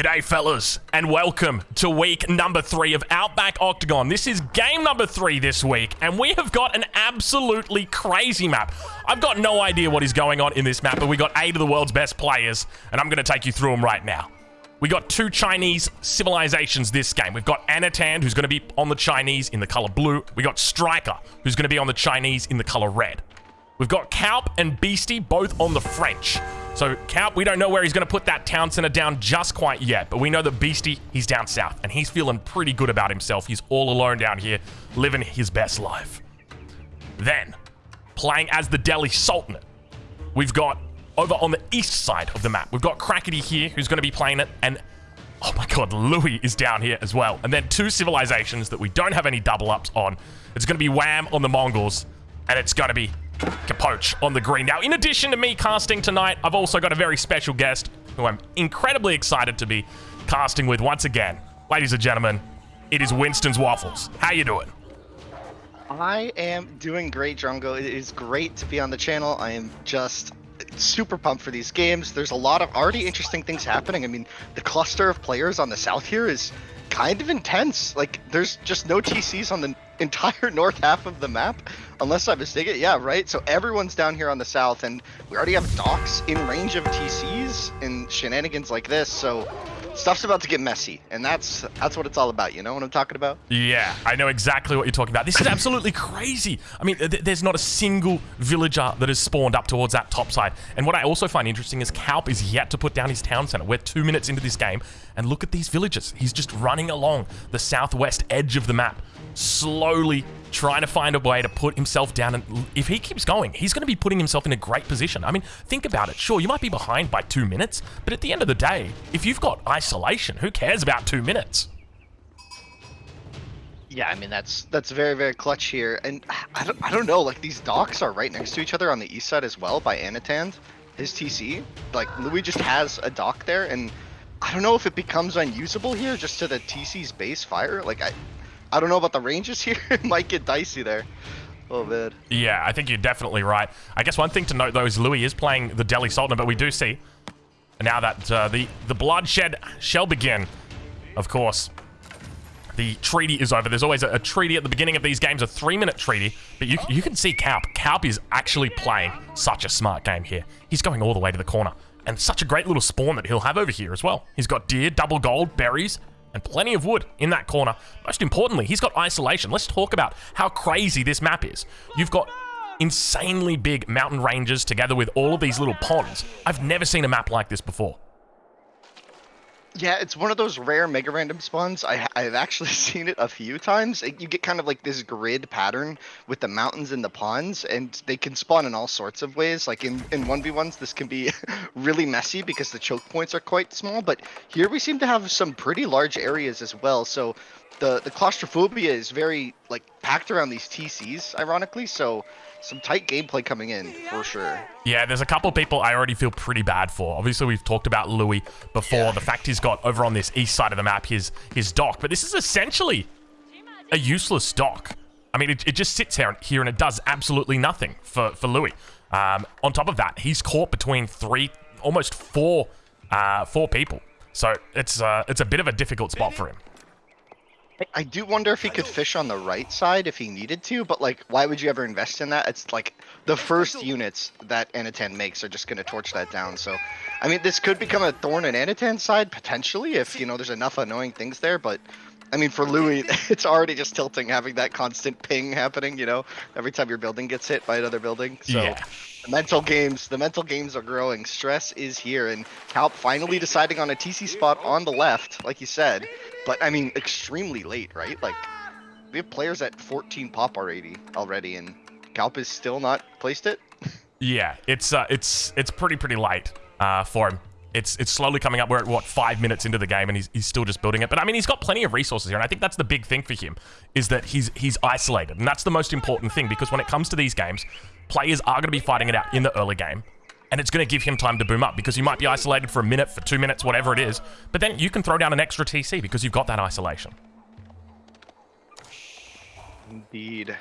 G'day, fellas, and welcome to week number three of Outback Octagon. This is game number three this week, and we have got an absolutely crazy map. I've got no idea what is going on in this map, but we got eight of the world's best players, and I'm going to take you through them right now. We got two Chinese civilizations this game. We've got Anatan, who's going to be on the Chinese in the color blue. We got Striker, who's going to be on the Chinese in the color red. We've got Kaup and Beastie both on the French. So Kaup, we don't know where he's going to put that town center down just quite yet, but we know that Beastie, he's down south, and he's feeling pretty good about himself. He's all alone down here, living his best life. Then, playing as the Delhi Sultanate, we've got over on the east side of the map, we've got Crackety here, who's going to be playing it, and oh my god, Louis is down here as well. And then two civilizations that we don't have any double ups on. It's going to be Wham on the Mongols, and it's going to be Capoche on the green. Now, in addition to me casting tonight, I've also got a very special guest who I'm incredibly excited to be casting with once again. Ladies and gentlemen, it is Winston's Waffles. How you doing? I am doing great, Drongo. It is great to be on the channel. I am just super pumped for these games. There's a lot of already interesting things happening. I mean, the cluster of players on the south here is kind of intense. Like, there's just no TCs on the entire north half of the map, unless I'm mistaken. Yeah, right. So everyone's down here on the south, and we already have docks in range of TCs and shenanigans like this. So stuff's about to get messy, and that's that's what it's all about. You know what I'm talking about? Yeah, I know exactly what you're talking about. This is absolutely crazy. I mean, th there's not a single villager that has spawned up towards that top side. And what I also find interesting is Kaup is yet to put down his town center. We're two minutes into this game, and look at these villagers. He's just running along the southwest edge of the map, slowly trying to find a way to put himself down. And if he keeps going, he's going to be putting himself in a great position. I mean, think about it. Sure, you might be behind by two minutes, but at the end of the day, if you've got isolation, who cares about two minutes? Yeah, I mean that's that's very very clutch here, and I don't I don't know like these docks are right next to each other on the east side as well by Anatand, his TC. Like Louis just has a dock there, and I don't know if it becomes unusable here just to the TC's base fire. Like I I don't know about the ranges here. it might get dicey there. Oh man. Yeah, I think you're definitely right. I guess one thing to note though is Louis is playing the Delhi Sultan, but we do see now that uh, the the bloodshed shall begin. Of course, the treaty is over. There's always a, a treaty at the beginning of these games, a three-minute treaty. But you you can see Kaup. Kaup is actually playing such a smart game here. He's going all the way to the corner. And such a great little spawn that he'll have over here as well. He's got deer, double gold, berries, and plenty of wood in that corner. Most importantly, he's got isolation. Let's talk about how crazy this map is. You've got insanely big mountain ranges together with all of these little ponds. I've never seen a map like this before. Yeah, it's one of those rare mega random spawns. I, I've actually seen it a few times. You get kind of like this grid pattern with the mountains and the ponds, and they can spawn in all sorts of ways. Like in, in 1v1s, this can be really messy because the choke points are quite small, but here we seem to have some pretty large areas as well. So the, the claustrophobia is very like packed around these TCs, ironically, so some tight gameplay coming in for sure. Yeah, there's a couple people I already feel pretty bad for. Obviously, we've talked about Louis before. Yeah. The fact he's got over on this east side of the map his his dock, but this is essentially a useless dock. I mean, it, it just sits here, here and it does absolutely nothing for, for Louis. Um, on top of that, he's caught between three, almost four, uh, four people. So it's uh, it's a bit of a difficult spot for him. I do wonder if he could fish on the right side if he needed to, but like, why would you ever invest in that? It's like the first units that Anatan makes are just going to torch that down. So, I mean, this could become a thorn in Anatan's side potentially if you know there's enough annoying things there. But I mean, for Louis, it's already just tilting having that constant ping happening. You know, every time your building gets hit by another building. So. Yeah. The mental games, the mental games are growing. Stress is here, and Kaup finally deciding on a TC spot on the left, like you said. But I mean, extremely late, right? Like, we have players at 14 pop already, already, and Kaup is still not placed it. yeah, it's uh, it's it's pretty pretty light uh, for him. It's it's slowly coming up. We're at what five minutes into the game, and he's, he's still just building it. But I mean, he's got plenty of resources here, and I think that's the big thing for him is that he's he's isolated, and that's the most important thing because when it comes to these games, players are going to be fighting it out in the early game, and it's going to give him time to boom up because you might be isolated for a minute, for two minutes, whatever it is. But then you can throw down an extra TC because you've got that isolation. Indeed.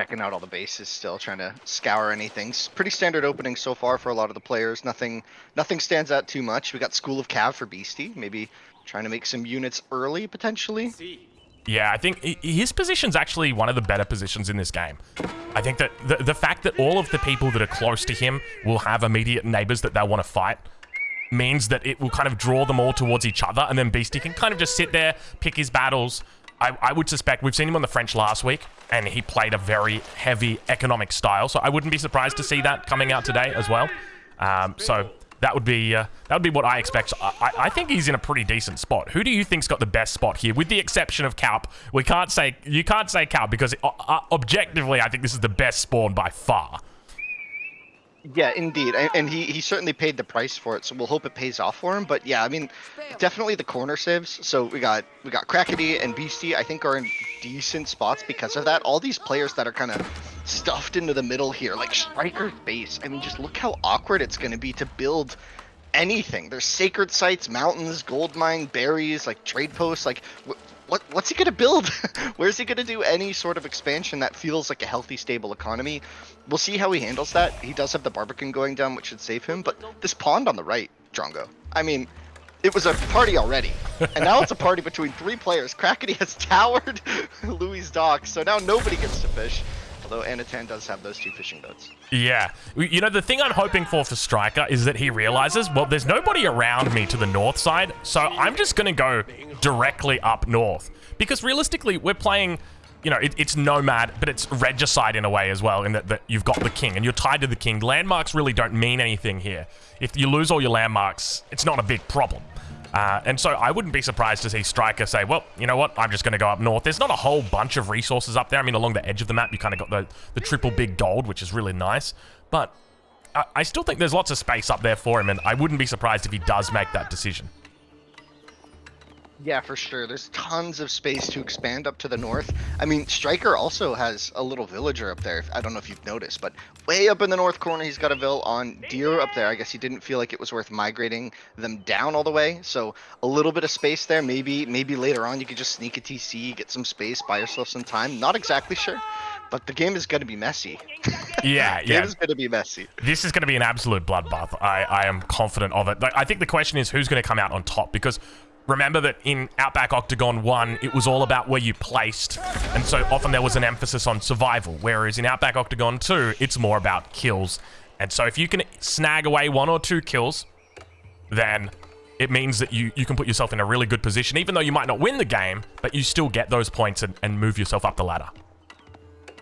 Checking out all the bases still, trying to scour anything. Pretty standard opening so far for a lot of the players. Nothing, nothing stands out too much. We got School of Cav for Beastie, maybe trying to make some units early potentially. Yeah, I think his position's actually one of the better positions in this game. I think that the, the fact that all of the people that are close to him will have immediate neighbors that they'll want to fight means that it will kind of draw them all towards each other, and then Beastie can kind of just sit there, pick his battles. I, I would suspect we've seen him on the French last week, and he played a very heavy economic style, so I wouldn't be surprised to see that coming out today as well. Um, so that would be uh, that would be what I expect. I, I- think he's in a pretty decent spot. Who do you think's got the best spot here, with the exception of Calp? We can't say you can't say Calp because uh, uh, objectively, I think this is the best spawn by far. Yeah, indeed, and, he he certainly paid the price for it, so we'll hope it pays off for him. But yeah, I mean, definitely the corner saves. So we got we got Crackety and Beastie. I think are in decent spots because of that. All these players that are kind of stuffed into the middle here, like Striker's base. I mean, just look how awkward it's going to be to build anything. There's sacred sites, mountains, gold mine, berries, like trade posts. Like, wh- what what's he gonna build? Where's he gonna do any sort of expansion that feels like a healthy, stable economy? We'll see how he handles that. He does have the Barbican going down, which should save him. But this pond on the right, Drongo. I mean. It was a party already, and now it's a party between three players. Crackety has towered Louis' dock, so now nobody gets to fish. Although Anatan does have those two fishing boats. Yeah. You know, the thing I'm hoping for for Striker is that he realizes, well, there's nobody around me to the north side, so I'm just going to go directly up north. Because realistically, we're playing, you know, it, it's Nomad, but it's Regicide in a way as well, in that, that you've got the king and you're tied to the king. Landmarks really don't mean anything here. If you lose all your landmarks, it's not a big problem. Uh, and so I wouldn't be surprised to see Striker say, well, you know what, I'm just going to go up north. There's not a whole bunch of resources up there. I mean, along the edge of the map, you kind of got the, the triple big gold, which is really nice. But I, I still think there's lots of space up there for him, and I wouldn't be surprised if he does make that decision. Yeah, for sure. There's tons of space to expand up to the north. I mean, Striker also has a little villager up there. I don't know if you've noticed, but way up in the north corner, he's got a vill on deer up there. I guess he didn't feel like it was worth migrating them down all the way. So a little bit of space there. Maybe, maybe later on you could just sneak a TC, get some space, buy yourself some time. Not exactly sure, but the game is going to be messy. Yeah, yeah. is going to be messy. This is going to be an absolute bloodbath. I, I am confident of it. Like, I think the question is who's going to come out on top because remember that in Outback Octagon 1, it was all about where you placed. And so often there was an emphasis on survival. Whereas in Outback Octagon 2, it's more about kills. And so if you can snag away one or two kills, then it means that you, you can put yourself in a really good position, even though you might not win the game, but you still get those points and, and move yourself up the ladder.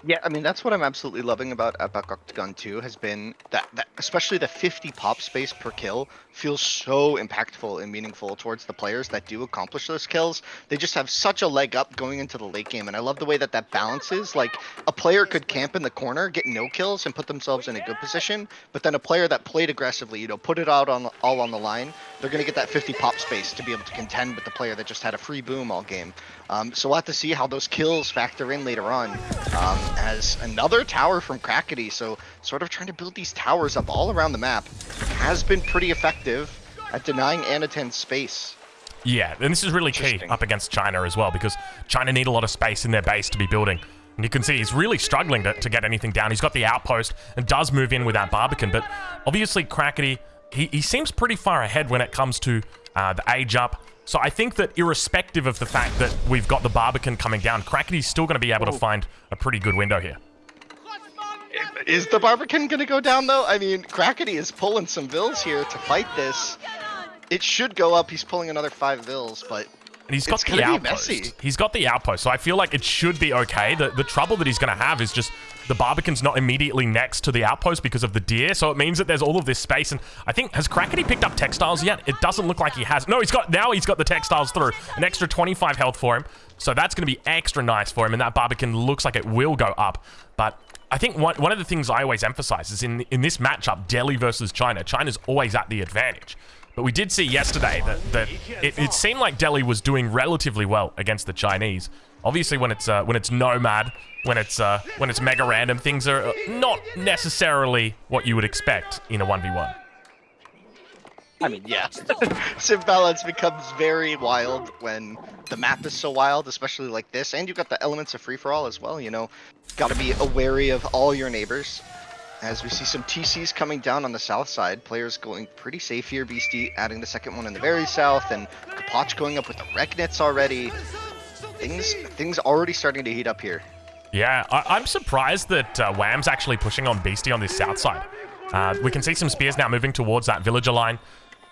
Yeah, I mean that's what I'm absolutely loving about Epic Octagon 2 has been that, that especially the 50 pop space per kill feels so impactful and meaningful towards the players that do accomplish those kills. They just have such a leg up going into the late game, and I love the way that that balances. Like a player could camp in the corner, get no kills, and put themselves in a good position, but then a player that played aggressively, you know, put it out on all on the line, they're gonna get that 50 pop space to be able to contend with the player that just had a free boom all game. Um, so we'll have to see how those kills factor in later on. Um, as another tower from Crackety, so sort of trying to build these towers up all around the map has been pretty effective at denying Anatan space. Yeah, and this is really key up against China as well because China need a lot of space in their base to be building. And you can see he's really struggling to, to get anything down. He's got the outpost and does move in with that Barbican, but obviously Crackety, he, he seems pretty far ahead when it comes to uh, the age up. So I think that irrespective of the fact that we've got the Barbican coming down, Crackety's still going to be able to oh. find a pretty good window here. Is the Barbican gonna go down though? I mean, Crackety is pulling some vills here to fight this. It should go up. He's pulling another five vills, but And he's got It's the outpost. messy. He's got the outpost, so I feel like it should be okay. The the trouble that he's going to have is just the Barbican's not immediately next to the outpost because of the deer, so it means that there's all of this space. And I think has Crackety picked up textiles yet? It doesn't look like he has. No, he's got now. He's got the textiles through an extra 25 health for him, so that's going to be extra nice for him. And that Barbican looks like it will go up, but. I think one, one of the things I always emphasize is in in this matchup, Delhi versus China, China's always at the advantage. But we did see yesterday that, that it, it seemed like Delhi was doing relatively well against the Chinese. Obviously, when it's uh, when it's nomad, when it's uh, when it's mega random, things are uh, not necessarily what you would expect in a one v one. I mean, yeah. Civ balance becomes very wild when the map is so wild, especially like this, and you've got the elements of free-for-all as well, you know. Gotta be wary of all your neighbors. As we see some TCs coming down on the south side, players going pretty safe here. Beastie adding the second one in the very south, and Kapach going up with the Regnitz already. Things, things already starting to heat up here. Yeah, I am surprised that uh, Wham's actually pushing on Beastie on this south side. Uh, we can see some spears now moving towards that villager line.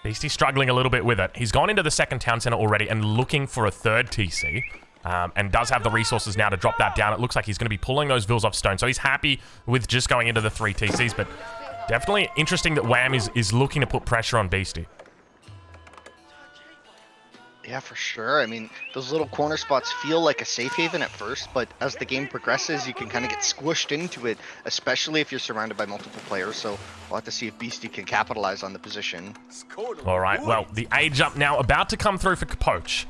Beastie struggling a little bit with it. He's gone into the second town center already and looking for a third TC. Um, and does have the resources now to drop that down. It looks like he's going to be pulling those vills off stone. So he's happy with just going into the three TCs. But definitely interesting that Wham is, is looking to put pressure on Beastie. Yeah, for sure. I mean, those little corner spots feel like a safe haven at first, but as the game progresses, you can kind of get squished into it, especially if you're surrounded by multiple players. So we'll have to see if Beastie can capitalize on the position. All right, well, the age up now about to come through for Capoche.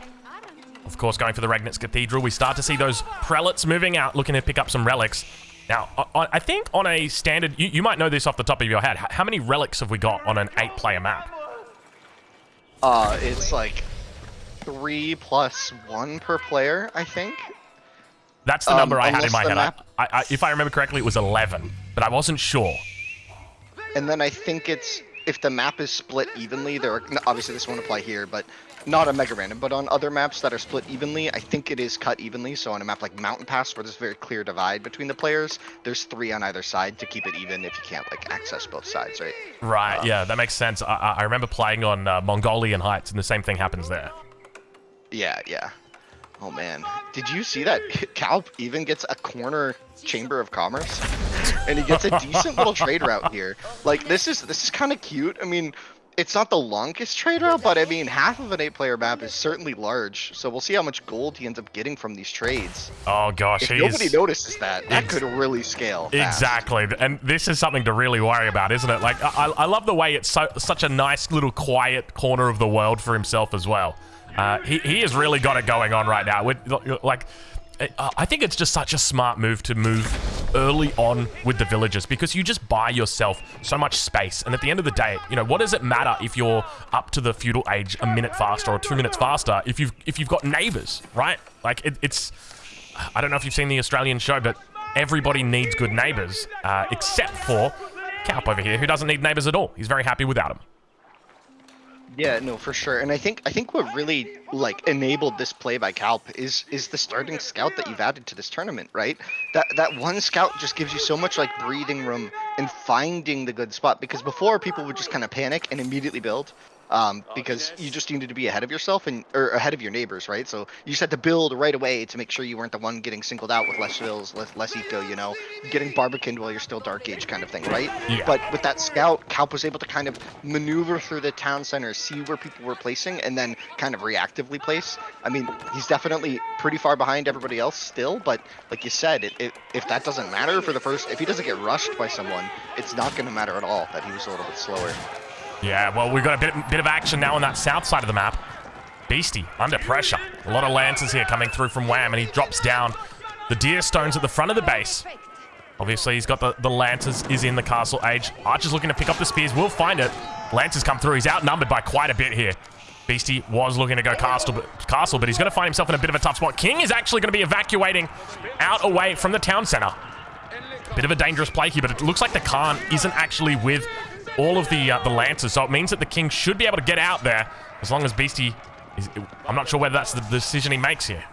Of course, going for the Regnitz Cathedral, we start to see those prelates moving out, looking to pick up some relics. Now, I think on a standard, you, you might know this off the top of your head. How many relics have we got on an eight-player map? Uh, it's like three plus one per player, I think. That's the um, number I had in my head. I, I, if I remember correctly, it was 11, but I wasn't sure. And then I think it's if the map is split evenly. There, are, obviously this won't apply here, but not on Mega Random, but on other maps that are split evenly, I think it is cut evenly. So on a map like Mountain Pass, where there's a very clear divide between the players, there's three on either side to keep it even if you can't like access both sides, right? Right. Um, yeah, that makes sense. I, I remember playing on uh, Mongolian Heights, and the same thing happens there. Yeah, yeah. Oh man, did you see that Calp even gets a corner chamber of commerce, and he gets a decent little trade route here. Like this is this is kind of cute. I mean, it's not the longest trade route, but I mean half of an eight-player map is certainly large. So we'll see how much gold he ends up getting from these trades. Oh gosh, if nobody notices that, that could really scale. Fast. Exactly, and this is something to really worry about, isn't it? Like I, I love the way it's so such a nice little quiet corner of the world for himself as well. Uh, he, he has really got it going on right now. With, like, I think it's just such a smart move to move early on with the villagers because you just buy yourself so much space. And at the end of the day, you know, what does it matter if you're up to the feudal age a minute faster or two minutes faster if you've if you've got neighbors, right? Like it, it's, I don't know if you've seen the Australian show, but everybody needs good neighbors uh, except for Calp over here, who doesn't need neighbors at all. He's very happy without them. Yeah, no, for sure. And I think I think what really like enabled this play by Calp is is the starting scout that you've added to this tournament, right? That that one scout just gives you so much like breathing room and finding the good spot because before people would just kind of panic and immediately build um, because you just needed to be ahead of yourself and or ahead of your neighbors, right? So you just had to build right away to make sure you weren't the one getting singled out with less fills, less, less eco, you know, getting barbicaned while you're still dark age kind of thing, right? Yeah. But with that scout, Calp was able to kind of maneuver through the town center, see where people were placing, and then kind of reactively place. I mean, he's definitely pretty far behind everybody else still, but like you said, it, it, if that doesn't matter for the first, if he doesn't get rushed by someone, it's not going to matter at all that he was a little bit slower. Yeah, well, we've got a bit, bit of action now on that south side of the map. Beastie under pressure. A lot of lances here coming through from Wham, and he drops down the deer stones at the front of the base. Obviously, he's got the, the lances, is in the castle age. Archer's looking to pick up the spears, We'll find it. Lances come through. He's outnumbered by quite a bit here. Beastie was looking to go castle, but, castle, but he's going to find himself in a bit of a tough spot. King is actually going to be evacuating out away from the town center. Bit of a dangerous play here, but it looks like the Khan isn't actually with all of the uh, the lances, so it means that the king should be able to get out there as long as Beastie is... I'm not sure whether that's the decision he makes here.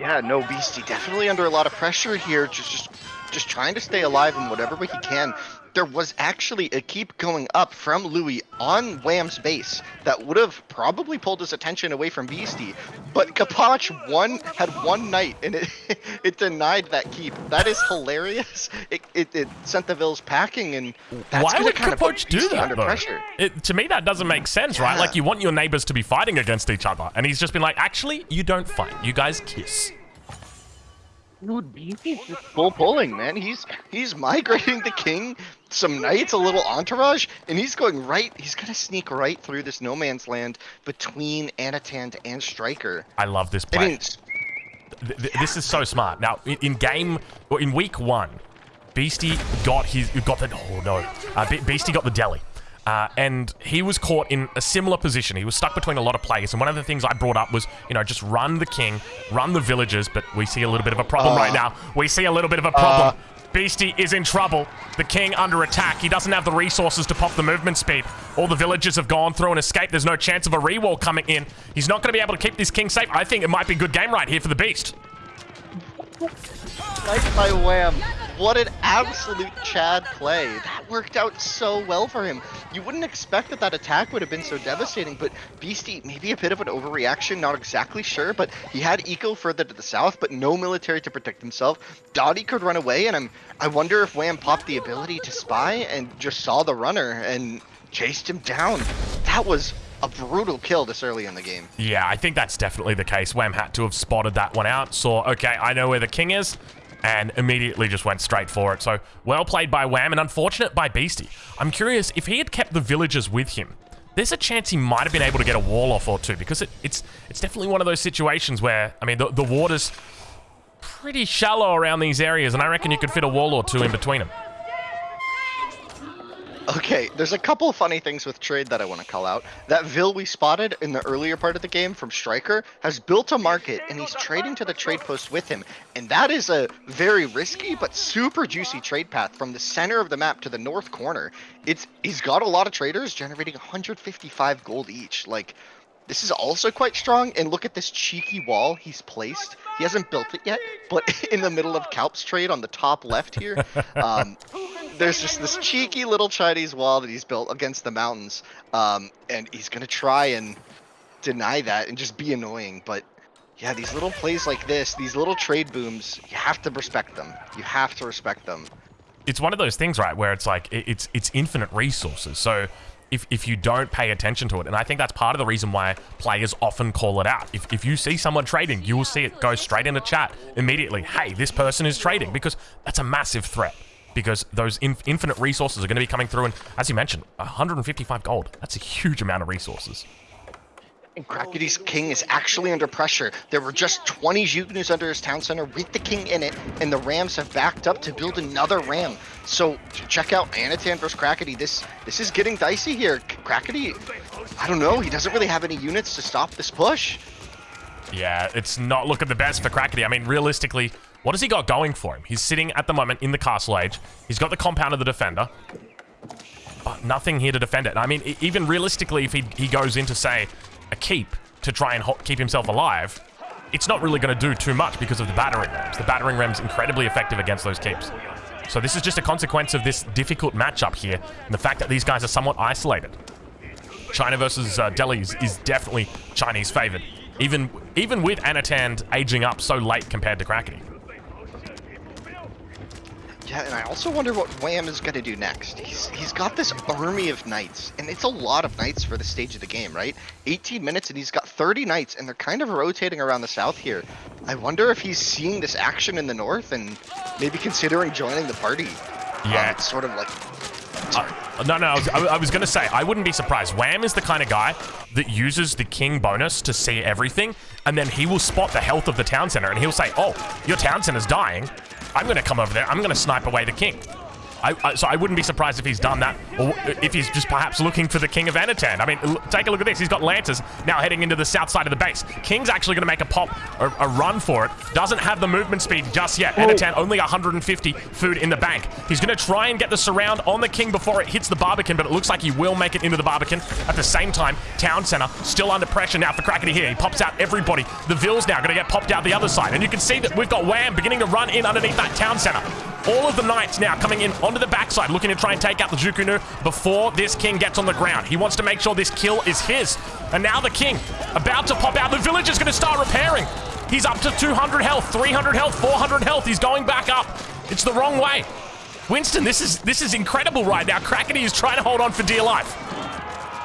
Yeah, no, Beastie definitely under a lot of pressure here, just just just trying to stay alive in whatever way he can there was actually a keep going up from Louis on Wham's base that would have probably pulled his attention away from Beastie, but Kapach one had one night and it it denied that keep. That is hilarious. It, it, it sent the Vills packing and why would Kapach do that under though? pressure. It, to me, that doesn't make sense, yeah. right? Like you want your neighbors to be fighting against each other, and he's just been like, actually, you don't fight. You guys kiss. Dude, he's just full pulling, man. He's he's migrating the king, some knights, a little entourage, and he's going right. He's gonna sneak right through this no man's land between Anatand and Striker. I love this play. I mean, th th this is so smart. Now, in, in game, or in week one, Beastie got his got the oh no, uh, Beastie got the Delhi. Uh, and he was caught in a similar position. He was stuck between a lot of players. And one of the things I brought up was, you know, just run the king, run the villagers. But we see a little bit of a problem Uh, right now. We see a little bit of a problem. Beastie is in trouble. The king under attack. He doesn't have the resources to pop the movement speed. All the villagers have gone through and escaped. There's no chance of a rewall coming in. He's not going to be able to keep this king safe. I think it might be a good game right here for the beast. Nice by Wham. What an absolute Chad play. That worked out so well for him. You wouldn't expect that that attack would have been so devastating, but Beastie, maybe a bit of an overreaction, not exactly sure, but he had Eco further to the south, but no military to protect himself. Dottie could run away, and I'm, I wonder if Wham popped the ability to spy and just saw the runner and chased him down. That was a brutal kill this early in the game. Yeah, I think that's definitely the case. Wham had to have spotted that one out, saw, okay, I know where the king is, and immediately just went straight for it. So, well played by Wham, and unfortunate by Beastie. I'm curious, if he had kept the villagers with him, there's a chance he might have been able to get a wall off or two, because it, it's it's definitely one of those situations where, I mean, the, the water's pretty shallow around these areas, and I reckon you could fit a wall or two in between them. Okay, there's a couple of funny things with trade that I want to call out. That Vil we spotted in the earlier part of the game from Striker has built a market and he's trading to the trade post with him. And that is a very risky but super juicy trade path from the center of the map to the north corner. It's he's got a lot of traders generating 155 gold each. Like this is also quite strong, and look at this cheeky wall he's placed. He hasn't built it yet, but in the middle of Calp's trade on the top left here, um, there's just this cheeky little Chinese wall that he's built against the mountains, um, and he's gonna try and deny that and just be annoying. But yeah, these little plays like this, these little trade booms, you have to respect them. You have to respect them. it's one of those things, right, where it's like it- it's it's infinite resources. So if if you don't pay attention to it, and I think that's part of the reason why players often call it out. If if you see someone trading, you will see it go straight into chat immediately. Hey, this person is trading because that's a massive threat. Because those in, infinite resources are going to be coming through, and as you mentioned, 155 gold. That's a huge amount of resources. And Crackety's king is actually under pressure. There were just 20 Zhuge Nus under his town center with the king in it, and the Rams have backed up to build another Ram. So check out Anatan versus Crackety. This this is getting dicey here. Crackety, I don't know. He doesn't really have any units to stop this push. Yeah, it's not looking the best for Crackety. I mean, realistically, what has he got going for him? He's sitting at the moment in the castle age. He's got the compound of the defender. But nothing here to defend it. I mean, even realistically, if he, he goes into, say, a keep to try and keep himself alive, it's not really going to do too much because of the battering rams. The battering rams incredibly effective against those keeps. So this is just a consequence of this difficult matchup here, and the fact that these guys are somewhat isolated. China versus uh, Delhi is, is definitely Chinese favored, even even with Anatand aging up so late compared to Crackety. Yeah, and I also wonder what Wham is going to do next. He's he's got this army of knights, and it's a lot of knights for the stage of the game, right? 18 minutes, and he's got 30 knights, and they're kind of rotating around the south here. I wonder if he's seeing this action in the north and maybe considering joining the party. Yeah. Um, it's sort of like Uh, no, no, I was, I, I was going to say, I wouldn't be surprised. Wham is the kind of guy that uses the king bonus to see everything, and then he will spot the health of the town center, and he'll say, oh, your town center's dying. I'm going to come over there. I'm going to snipe away the king. I, I, so I wouldn't be surprised if he's done that, or if he's just perhaps looking for the King of Anatan. I mean, take a look at this. He's got Lancers now heading into the south side of the base. King's actually going to make a pop, a, a run for it. Doesn't have the movement speed just yet. Oh. Anatan only 150 food in the bank. He's going to try and get the surround on the King before it hits the Barbican, but it looks like he will make it into the Barbican. At the same time, Town Center still under pressure now for Crackety here. He pops out everybody. The Ville's now going to get popped out the other side, and you can see that we've got Wham beginning to run in underneath that Town Center. All of the knights now coming in onto the backside, looking to try and take out the Zhuge Nu before this king gets on the ground. He wants to make sure this kill is his. And now the king about to pop out. The village is going to start repairing. He's up to 200 health, 300 health, 400 health. He's going back up. It's the wrong way. Winston, this is this is incredible right now. Crackety is trying to hold on for dear life.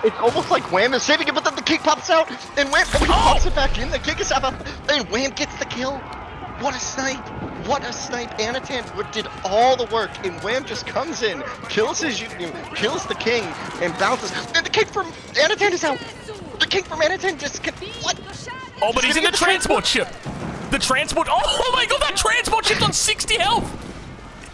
It's almost like Wham is saving it, but then the king pops out, and Wham oh, pops it back in. The king is up, and Wham gets the kill. What a snipe! What a snipe! Anatan did all the work, and Wham just comes in, kills his kills the king, and bounces. And the king from Anatan is out. The king from Anatan just can, what? Oh, but He's he's in the the transport ship. The transport. Oh, oh my god, that transport ship's on 60 health.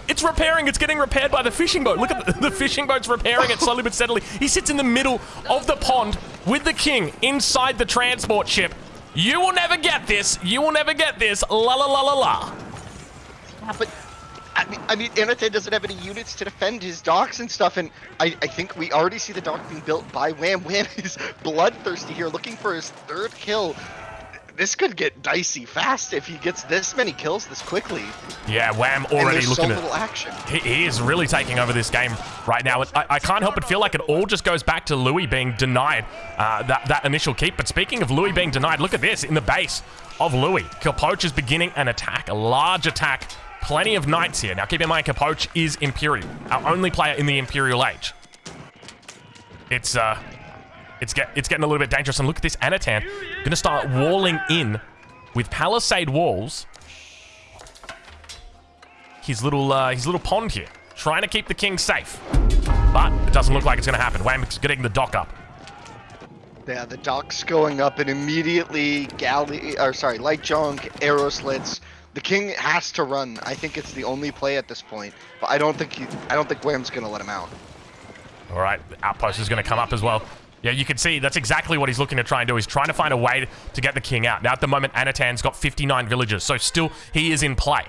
It's repairing. It's getting repaired by the fishing boat. Look at the, the fishing boat's repairing it slowly but steadily. He sits in the middle of the pond with the king inside the transport ship. You will never get this. You will never get this. La la la la la. But I mean, I mean, Anate doesn't have any units to defend his docks and stuff, and I, I think we already see the dock being built by Wham. Wham is bloodthirsty here, looking for his third kill. This could get dicey fast if he gets this many kills this quickly. Yeah, Wham already and looking so at. little action. He, he is really taking over this game right now. I, I can't help but feel like it all just goes back to Louis being denied uh, that, that initial keep. But speaking of Louis being denied, look at this in the base of Louis. Capoche is beginning an attack, a large attack. Plenty of knights here. Now keep in mind, Capoche is Imperial, our only player in the Imperial Age. It's uh, it's get it's getting a little bit dangerous. And look at this Anatan, gonna start walling in with palisade walls his little uh, his little pond here, trying to keep the king safe. But it doesn't look like it's to happen. Wham's getting the dock up. Yeah, the dock's going up, and immediately galley, or sorry, light junk, arrow slits. The king has to run. I think it's the only play at this point, but I don't think he, I don't think Wham's gonna let him out. All right, the outpost is going to come up as well. Yeah, you can see that's exactly what he's looking to try and do. He's trying to find a way to get the king out. Now, at the moment, Anatan's got 59 villagers, so still he is in play.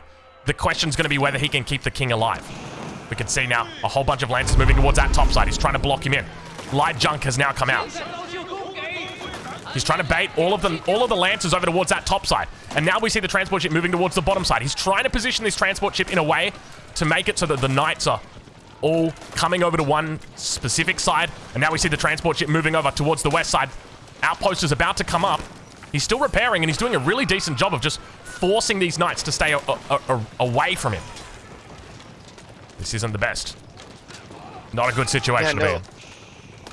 The question's going to be whether he can keep the king alive. We can see now a whole bunch of lancers moving towards that top side. He's trying to block him in. Light junk has now come out. He's trying to bait all of the all of the lancers over towards that top side. And now we see the transport ship moving towards the bottom side. He's trying to position this transport ship in a way to make it so that the knights are all coming over to one specific side. And now we see the transport ship moving over towards the west side. Outpost is about to come up. He's still repairing, and he's doing a really decent job of just forcing these knights to stay away from him. This isn't the best. Not a good situation Yeah, to be in.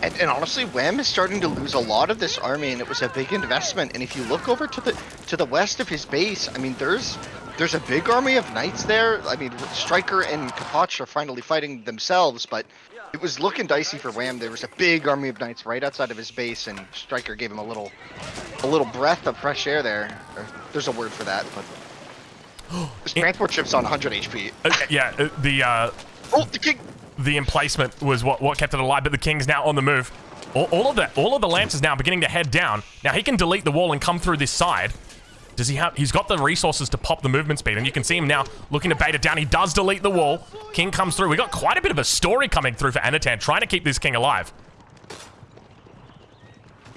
And, and honestly, Wham is starting to lose a lot of this army, and it was a big investment. And if you look over to the to the west of his base, I mean, there's there's a big army of knights there. I mean, Striker and Kapach are finally fighting themselves, but it was looking dicey for Wham. There was a big army of knights right outside of his base, and Striker gave him a little a little breath of fresh air there. There's a word for that, but this transport ship's on 100 HP. Uh, yeah, uh, the uh, Oh, the king! The emplacement was what, what kept it alive, but the king's now on the move. All, all of the all of the lancers now beginning to head down. Now he can delete the wall and come through this side. Does he have? He's got the resources to pop the movement speed, and you can see him now looking to bait it down. He does delete the wall. King comes through. We got quite a bit of a story coming through for Anatan, trying to keep this king alive.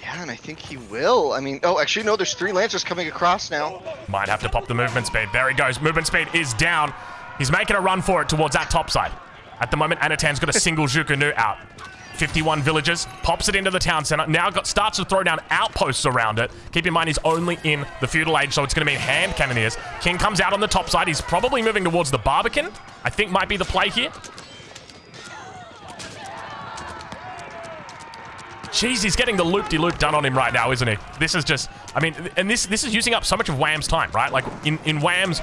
Yeah, and I think he will. I mean, oh, actually, no, there's three lancers coming across now. Might have to pop the movement speed. There he goes. Movement speed is down. He's making a run for it towards that top side. At the moment, Anatan's got a single Zhuge Nu out. 51 villagers, pops it into the town center. Now got starts to throw down outposts around it. Keep in mind, he's only in the feudal age, so it's going to mean hand cannoneers. King comes out on the top side. He's probably moving towards the Barbican. I think might be the play here. Jeez, he's getting the loop-de-loop done on him right now, isn't he? This is just, I mean, and this this is using up so much of Wham's time, right? Like in in Wham's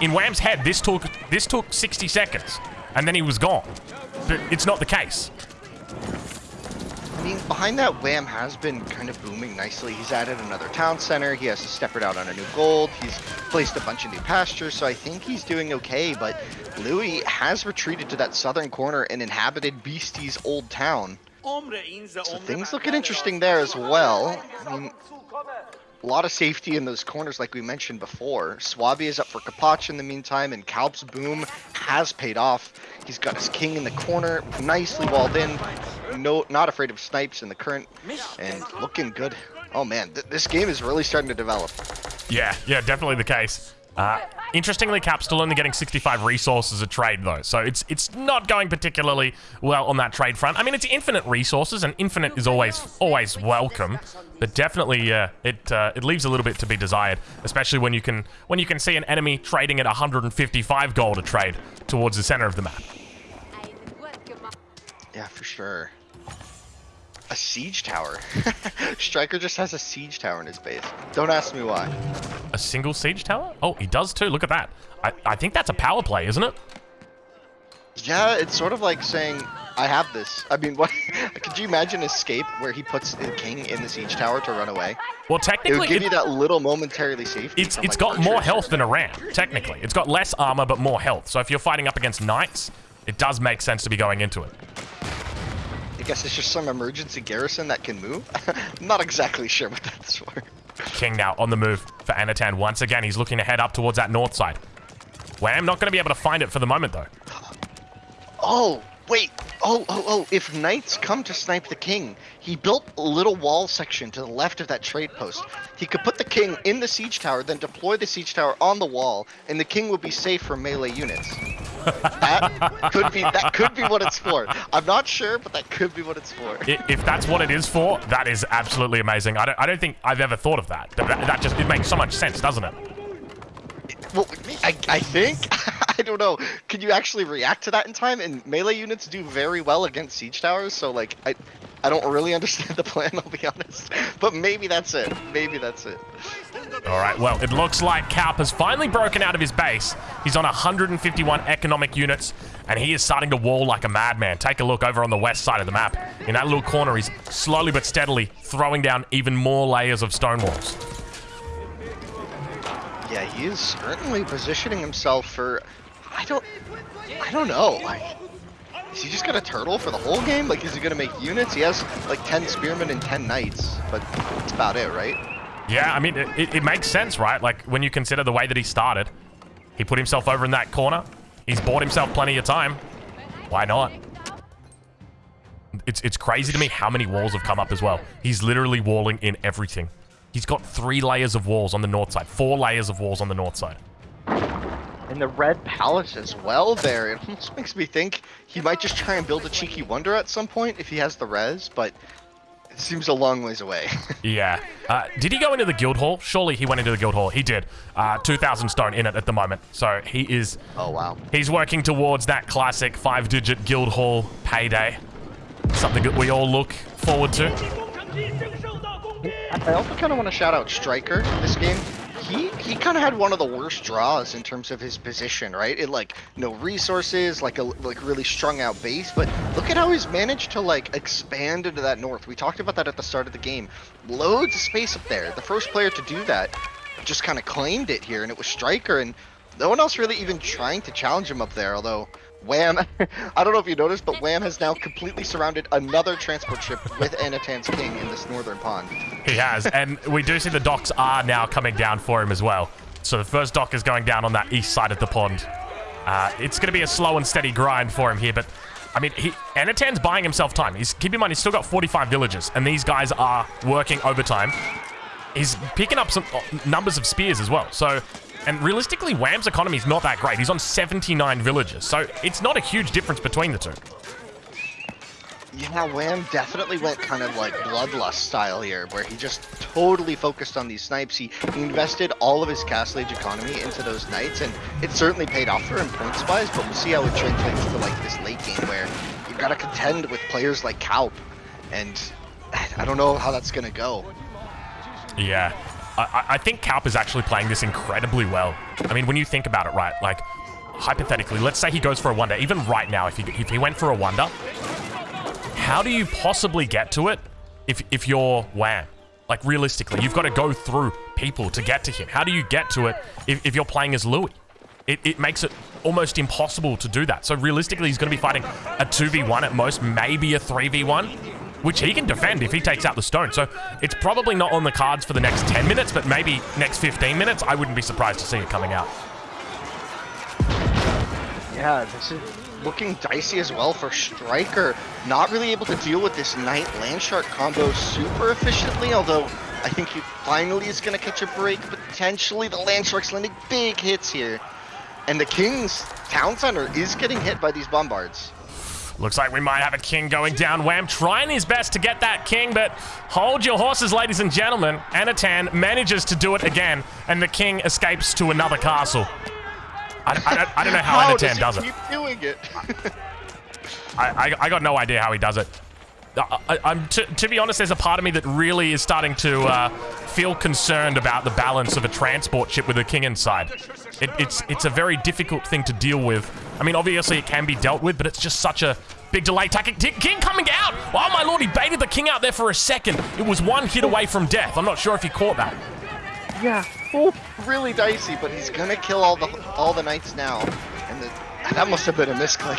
in Wham's head, this took this took 60 seconds, and then he was gone. But it's not the case. I mean, behind that, Wham has been kind of booming nicely. He's added another town center. He has to step it out on a new gold. He's placed a bunch of new pastures, so I think he's doing okay. But Louis has retreated to that southern corner and inhabited Beastie's old town. So things looking interesting there as well. I mean, a lot of safety in those corners, like we mentioned before. Swabia is up for Kapach in the meantime, and Kalp's boom has paid off. He's got his king in the corner, nicely walled in. No, not afraid of snipes in the current, and looking good. Oh man, th this game is really starting to develop. Yeah, yeah, definitely the case. Uh, interestingly, Cap's still only getting 65 resources a trade, though, so it's it's not going particularly well on that trade front. I mean, it's infinite resources, and infinite is always always welcome, but definitely uh, it uh, it leaves a little bit to be desired, especially when you can when you can see an enemy trading at 155 gold a trade towards the center of the map. Yeah, for sure. A siege tower. Striker just has a siege tower in his base. Don't ask me why. A single siege tower? Oh, he does too. Look at that. I, I think that's a power play, isn't it? Yeah, it's sort of like saying, I have this. I mean, what? Could you imagine escape where he puts the king in the siege tower to run away? Well, technically, It would give it- you that little momentarily safety. it's it's like, got more health than a ram. Technically, it's got less armor but more health. So if you're fighting up against knights, it does make sense to be going into it. I guess it's just some emergency garrison that can move. I'm not exactly sure what that's for. King now on the move for Anatan. Once again, he's looking to head up towards that north side. Wham not going to be able to find it for the moment though. Oh, wait. Oh, oh, oh. If knights come to snipe the king, he built a little wall section to the left of that trade post. He could put the king in the siege tower, then deploy the siege tower on the wall, and the king would be safe from melee units. that could be that could be what it's for. I'm not sure, but that could be what it's for. If that's what it is for, that is absolutely amazing. I don't, I don't think I've ever thought of that. That, that just it makes so much sense, doesn't it? Well, I, I think I don't know. Can you actually react to that in time? And melee units do very well against siege towers, so like I, I don't really understand the plan. I'll be honest, but maybe that's it. Maybe that's it. All right, well, it looks like Kaup has finally broken out of his base. He's on 151 economic units, and he is starting to wall like a madman. Take a look over on the west side of the map. In that little corner, he's slowly but steadily throwing down even more layers of stone walls. Yeah, he is certainly positioning himself for. I don't. I don't know. Like, is he just gonna turtle for the whole game? Like, is he gonna make units? He has like 10 spearmen and 10 knights, but that's about it, right? Yeah, I mean, it, it, makes sense, right? Like, when you consider the way that he started, he put himself over in that corner. He's bought himself plenty of time. Why not? It's, it's crazy to me how many walls have come up as well. He's literally walling in everything. He's got three layers of walls on the north side, four layers of walls on the north side. And the Red Palace as well there. It almost makes me think he might just try and build a cheeky wonder at some point if he has the res, but it seems a long ways away. Yeah. Uh, did he go into the guild hall? Surely he went into the guild hall. He did. Uh, 2,000 stone in it at the moment. So he is oh wow. He's working towards that classic five-digit guild hall payday. Something that we all look forward to. I also kind of want to shout out Striker this game. He he kind of had one of the worst draws in terms of his position, right? It like no resources, like a like really strung out base. But look at how he's managed to like expand into that north. We talked about that at the start of the game. Loads of space up there. The first player to do that just kind of claimed it here, and it was Striker, and no one else really even trying to challenge him up there. Although Wham, I don't know if you noticed, but Wham has now completely surrounded another transport ship with Anatan's King in this northern pond. He has, and we do see the docks are now coming down for him as well. So the first dock is going down on that east side of the pond. Uh, it's going to be a slow and steady grind for him here, but I mean, he Anatan's buying himself time. He's keep in mind he's still got 45 villages, and these guys are working overtime. He's picking up some uh, numbers of spears as well. So, and realistically, Wham's economy is not that great. He's on 79 villages, so it's not a huge difference between the two. Yeah, Wham definitely went kind of like Bloodlust style here, where he just totally focused on these snipes. He, he invested all of his Castle Age economy into those knights, and it certainly paid off for him points wise, but we'll see how it translates to like this late game where you've got to contend with players like Kaup, and I don't know how that's going to go. Yeah. I, I- think Kaup is actually playing this incredibly well. I mean, when you think about it, right? Like, hypothetically, let's say he goes for a wonder. Even right now, if he, if he went for a wonder, how do you possibly get to it if, if you're Wham? Like, realistically, you've got to go through people to get to him. How do you get to it if, if you're playing as Louis? It, it makes it almost impossible to do that. So realistically, he's going to be fighting a 2v1 at most, maybe a 3v1, which he can defend if he takes out the stone. So it's probably not on the cards for the next 10 minutes, but maybe next 15 minutes. I wouldn't be surprised to see it coming out. Yeah, this is looking dicey as well for Striker. Not really able to deal with this Knight Landsknecht combo super efficiently, although I think he finally is going to catch a break. Potentially, the Landsknecht's landing big hits here. And the King's town center is getting hit by these bombards. Looks like we might have a king going down. Wham trying his best to get that king, but hold your horses, ladies and gentlemen. Anatan manages to do it again, and the king escapes to another castle. I, I, don't, I don't know how, How Anatan does, does it. keep doing it? I, I, I got no idea how he does it. I, I, I'm to, to be honest, there's a part of me that really is starting to uh, feel concerned about the balance of a transport ship with a king inside. It, it's it's a very difficult thing to deal with. I mean, obviously it can be dealt with, but it's just such a Big delay tactic. King coming out. Oh, my lord, he baited the king out there for a second. It was one hit away from death. I'm not sure if he caught that. Yeah. Oh, really dicey, but he's gonna kill all the all the knights now. And the, that must have been a misclick.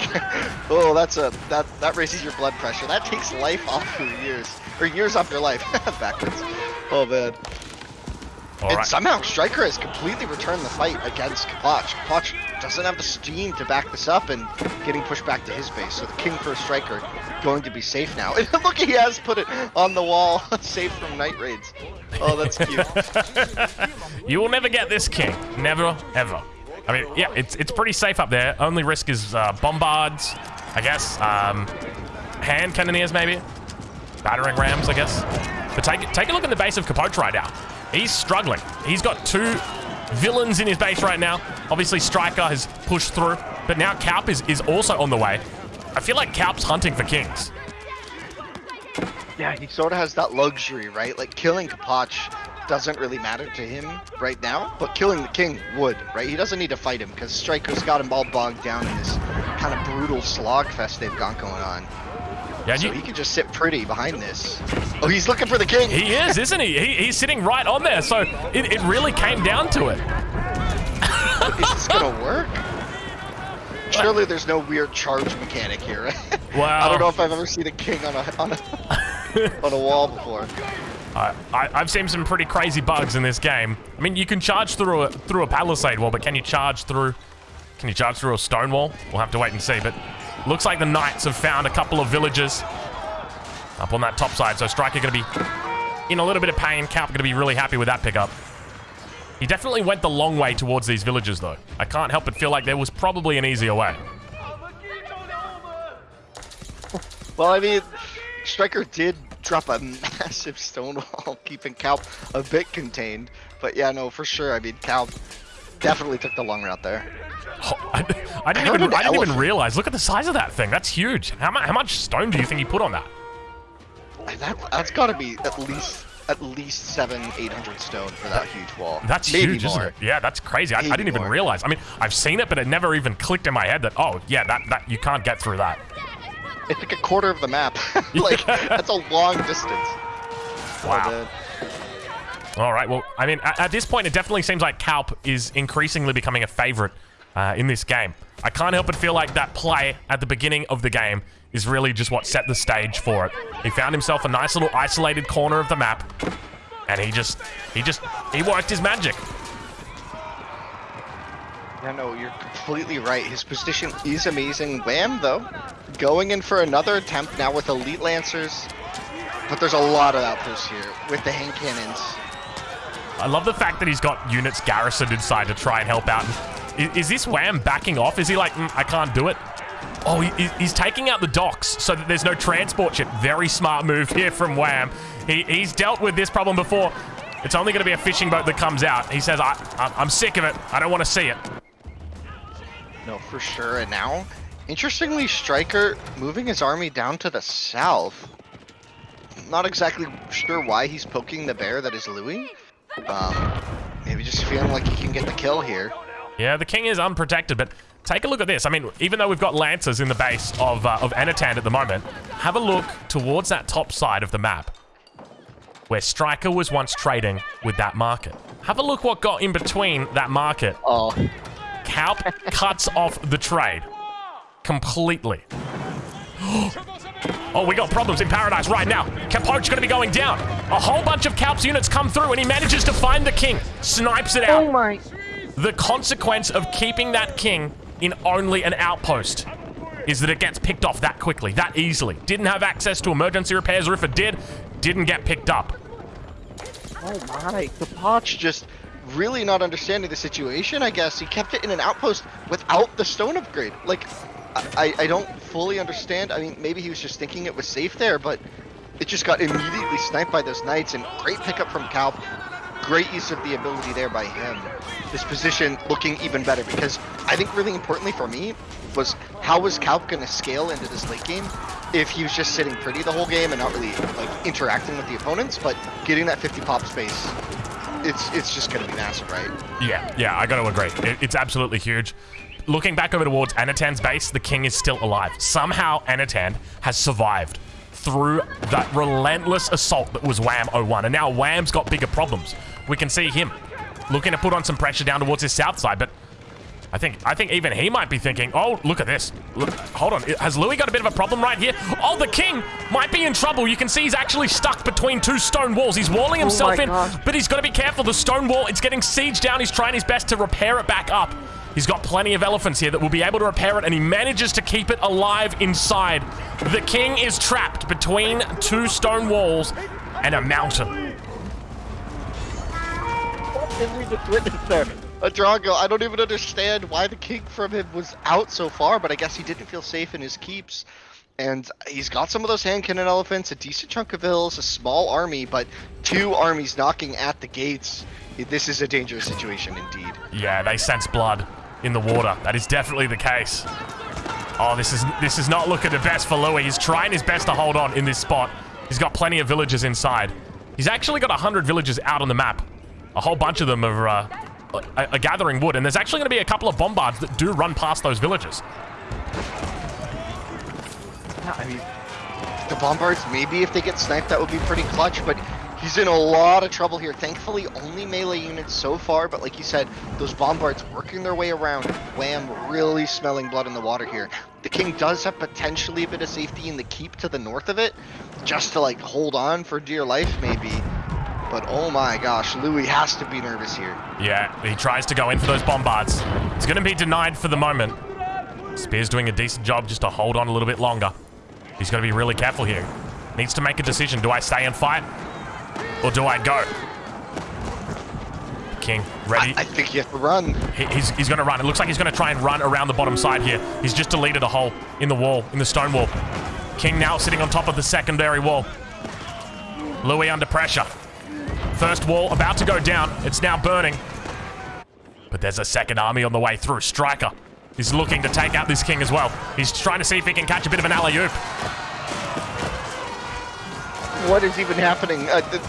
oh, that's a that that raises your blood pressure. That takes life off for years or years off your life. Backwards. Oh man. All and right. somehow Striker has completely returned the fight against Kapotch. Kapotch doesn't have the steam to back this up and getting pushed back to his base. So the King for Striker going to be safe now. And look, he has put it on the wall, safe from night raids. Oh, that's cute. you will never get this King. Never, ever. I mean, yeah, it's it's pretty safe up there. Only risk is uh, bombards, I guess. Um, hand cannoneers, maybe. Battering rams, I guess. But take, take a look at the base of Kapotch right now. He's struggling. He's got two villains in his base right now. Obviously, Striker has pushed through, but now Kaup is, is also on the way. I feel like Kaup's hunting for kings. Yeah, he sort of has that luxury, right? Like, killing Kapotch doesn't really matter to him right now, but killing the king would, right? He doesn't need to fight him because Striker's got him all bogged down in this kind of brutal slog fest they've got going on. Yeah, so you... he can just sit pretty behind this. Oh, he's looking for the king. He is, isn't he? he he's sitting right on there. So it, it really came down to it. is this gonna work? Surely there's no weird charge mechanic here. Wow. I don't know if I've ever seen a king on a on a on a wall before. I, have seen some pretty crazy bugs in this game. I mean, you can charge through a through a palisade wall, but can you charge through? Can you charge through a stone wall? We'll have to wait and see. But Looks like the Knights have found a couple of villagers up on that top side. So Striker going to be in a little bit of pain. Kaup going to be really happy with that pickup. He definitely went the long way towards these villagers, though. I can't help but feel like there was probably an easier way. Well, I mean, Striker did drop a massive stone wall, keeping Kaup a bit contained. But yeah, no, for sure. I mean, Kaup definitely took the long route there. Oh, I, I, didn't I even I didn't even realize. Look at the size of that thing. That's huge. How much how much stone do you think he put on that? That that's got to be at least at least seven, eight hundred stone for that huge wall. That's Maybe huge, more. isn't it? Yeah, that's crazy. I, I, didn't even realize. I mean, I've seen it, but it never even clicked in my head that oh yeah, that that you can't get through that. It's like a quarter of the map. like that's a long distance. Wow. Oh, All right. Well, I mean, at, at, this point, it definitely seems like Kaup is increasingly becoming a favorite uh, in this game. I can't help but feel like that play at the beginning of the game is really just what set the stage for it. He found himself a nice little isolated corner of the map, and he just, he just, he worked his magic. Yeah, no, you're completely right. His position is amazing. Wham, though, going in for another attempt now with Elite Lancers, but there's a lot of outposts here with the hand cannons. I love the fact that he's got units garrisoned inside to try and help out. Is, is this Wham backing off? Is he like, mm, I can't do it? Oh, he, he's taking out the docks so that there's no transport ship. Very smart move here from Wham. He, he's dealt with this problem before. It's only going to be a fishing boat that comes out. He says, I, I'm sick of it. I don't want to see it. No, for sure. And now, interestingly, Striker moving his army down to the south. Not exactly sure why he's poking the bear that is Louis. Um, maybe just feeling like he can get the kill here. Yeah, the king is unprotected, but take a look at this. I mean, even though we've got lancers in the base of, uh, of Anatan at the moment, have a look towards that top side of the map where Striker was once trading with that market. Have a look what got in between that market. Oh. Kaup cuts off the trade completely. Oh, we got problems in Paradise right now. Kapotch going to be going down. A whole bunch of Kaup's units come through, and he manages to find the king. Snipes it out. Oh, my. The consequence of keeping that king in only an outpost is that it gets picked off that quickly, that easily. Didn't have access to emergency repairs, or if it did, didn't get picked up. Oh my, The Kapotch just really not understanding the situation, I guess. He kept it in an outpost without the stone upgrade. Like, I, I don't fully understand. I mean, maybe he was just thinking it was safe there, but it just got immediately sniped by those knights, and great pickup from Kaup. Great use of the ability there by him. This position looking even better, because I think really importantly for me was how was Kaup going to scale into this late game if he was just sitting pretty the whole game and not really like interacting with the opponents, but getting that 50 pop space it's it's just going to be massive, right? Yeah, yeah, I got to agree. It, it's absolutely huge. Looking back over towards Anatan's base, the king is still alive. Somehow, Anatan has survived through that relentless assault that was Wham 01. And now Wham's got bigger problems. We can see him looking to put on some pressure down towards his south side, but I think I think even he might be thinking, oh, look at this. Look, hold on. Has Louis got a bit of a problem right here? Oh, the king might be in trouble. You can see he's actually stuck between two stone walls. He's walling oh himself oh in, God. but he's got to be careful. The stone wall, it's getting sieged down. He's trying his best to repair it back up. He's got plenty of elephants here that will be able to repair it, and he manages to keep it alive inside. The king is trapped between two stone walls and a mountain. What did we just witness there? A Drongo, I don't even understand why the king from him was out so far, but I guess he didn't feel safe in his keeps. And he's got some of those hand cannon elephants, a decent chunk of hills, a small army, but two armies knocking at the gates. This is a dangerous situation indeed. Yeah, they sense blood in the water. That is definitely the case. Oh, this is this is not looking the best for Louis. He's trying his best to hold on in this spot. He's got plenty of villagers inside. He's actually got 100 villagers out on the map. A whole bunch of them are, uh, are, are gathering wood, and there's actually going to be a couple of bombards that do run past those villages. Yeah, I mean, the bombards, maybe if they get sniped, that would be pretty clutch, but He's in a lot of trouble here. Thankfully, only melee units so far, but like you said, those bombards working their way around. Wham, really smelling blood in the water here. The king does have potentially a bit of safety in the keep to the north of it, just to like hold on for dear life maybe. But oh my gosh, Louis has to be nervous here. Yeah, he tries to go in for those bombards. It's going to be denied for the moment. Spear's doing a decent job just to hold on a little bit longer. He's got to be really careful here. Needs to make a decision. Do I stay and fight? Or do I go? King, ready? I, I think you have to run. He, he's he's going to run. It looks like he's going to try and run around the bottom side here. He's just deleted a hole in the wall, in the stone wall. King now sitting on top of the secondary wall. Louis under pressure. First wall about to go down. It's now burning. But there's a second army on the way through. Striker is looking to take out this king as well. He's trying to see if he can catch a bit of an alley-oop what is even happening. Uh, the,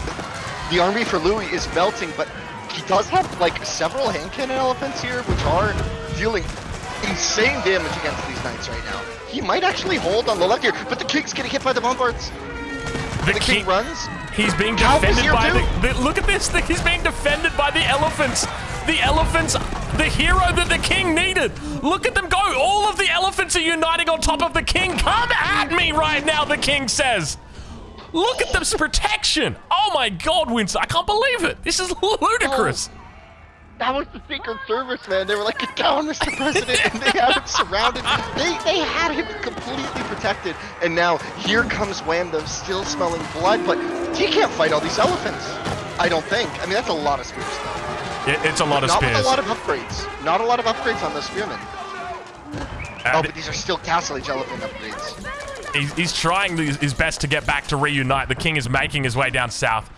the, army for Louis is melting, but he does have like several hand cannon elephants here, which are dealing insane damage against these knights right now. He might actually hold on the left here, but the king's getting hit by the bombards. The, the king, king, runs. He's being defended by the, the, Look at this! The, He's being defended by the elephants. The elephants, the hero that the king needed. Look at them go! All of the elephants are uniting on top of the king. Come at me right now, the king says. Look at this protection! Oh my god, Winston, I can't believe it! This is ludicrous! Oh, that was the Secret Service, man. They were like, get down, Mr. President, and they had him surrounded. They, they had him completely protected. And now, here comes Wham, still smelling blood, but he can't fight all these elephants. I don't think. I mean, that's a lot of spears, though. It, it's a lot of Not spears. Not a lot of upgrades. Not a lot of upgrades on the spearmen. And oh, but these are still Castle Age elephant upgrades. He's, he's trying his best to get back to reunite. The king is making his way down south.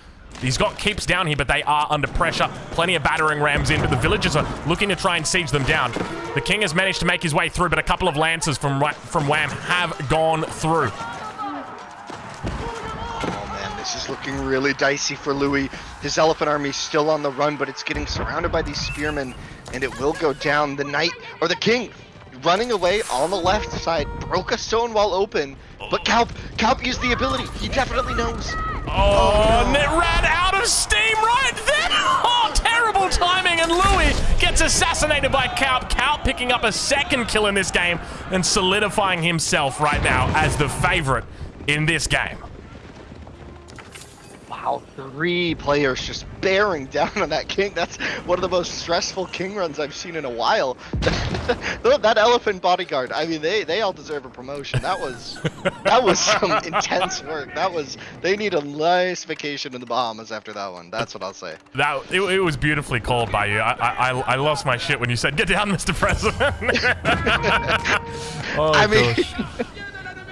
He's got keeps down here, but they are under pressure. Plenty of battering rams in, but the villagers are looking to try and siege them down. The king has managed to make his way through, but a couple of lances from from Wham have gone through. Oh man, this is looking really dicey for Louis. His elephant army is still on the run, but it's getting surrounded by these spearmen, and it will go down. The knight, or the king, running away on the left side, broke a stone wall open, but Kalp, Kalp used the ability. He definitely knows. Oh, oh no. and it ran out of steam right there. Oh, terrible timing, and Louis gets assassinated by Kalp. Kalp picking up a second kill in this game and solidifying himself right now as the favorite in this game. Wow, three players just bearing down on that king. That's one of the most stressful king runs I've seen in a while. that elephant bodyguard, I mean, they, they all deserve a promotion. That was that was some intense work. That was they need a nice vacation in the Bahamas after that one. That's what I'll say. That it, it was beautifully called by you. I, I I lost my shit when you said, "Get down, Mr. President." oh, I mean,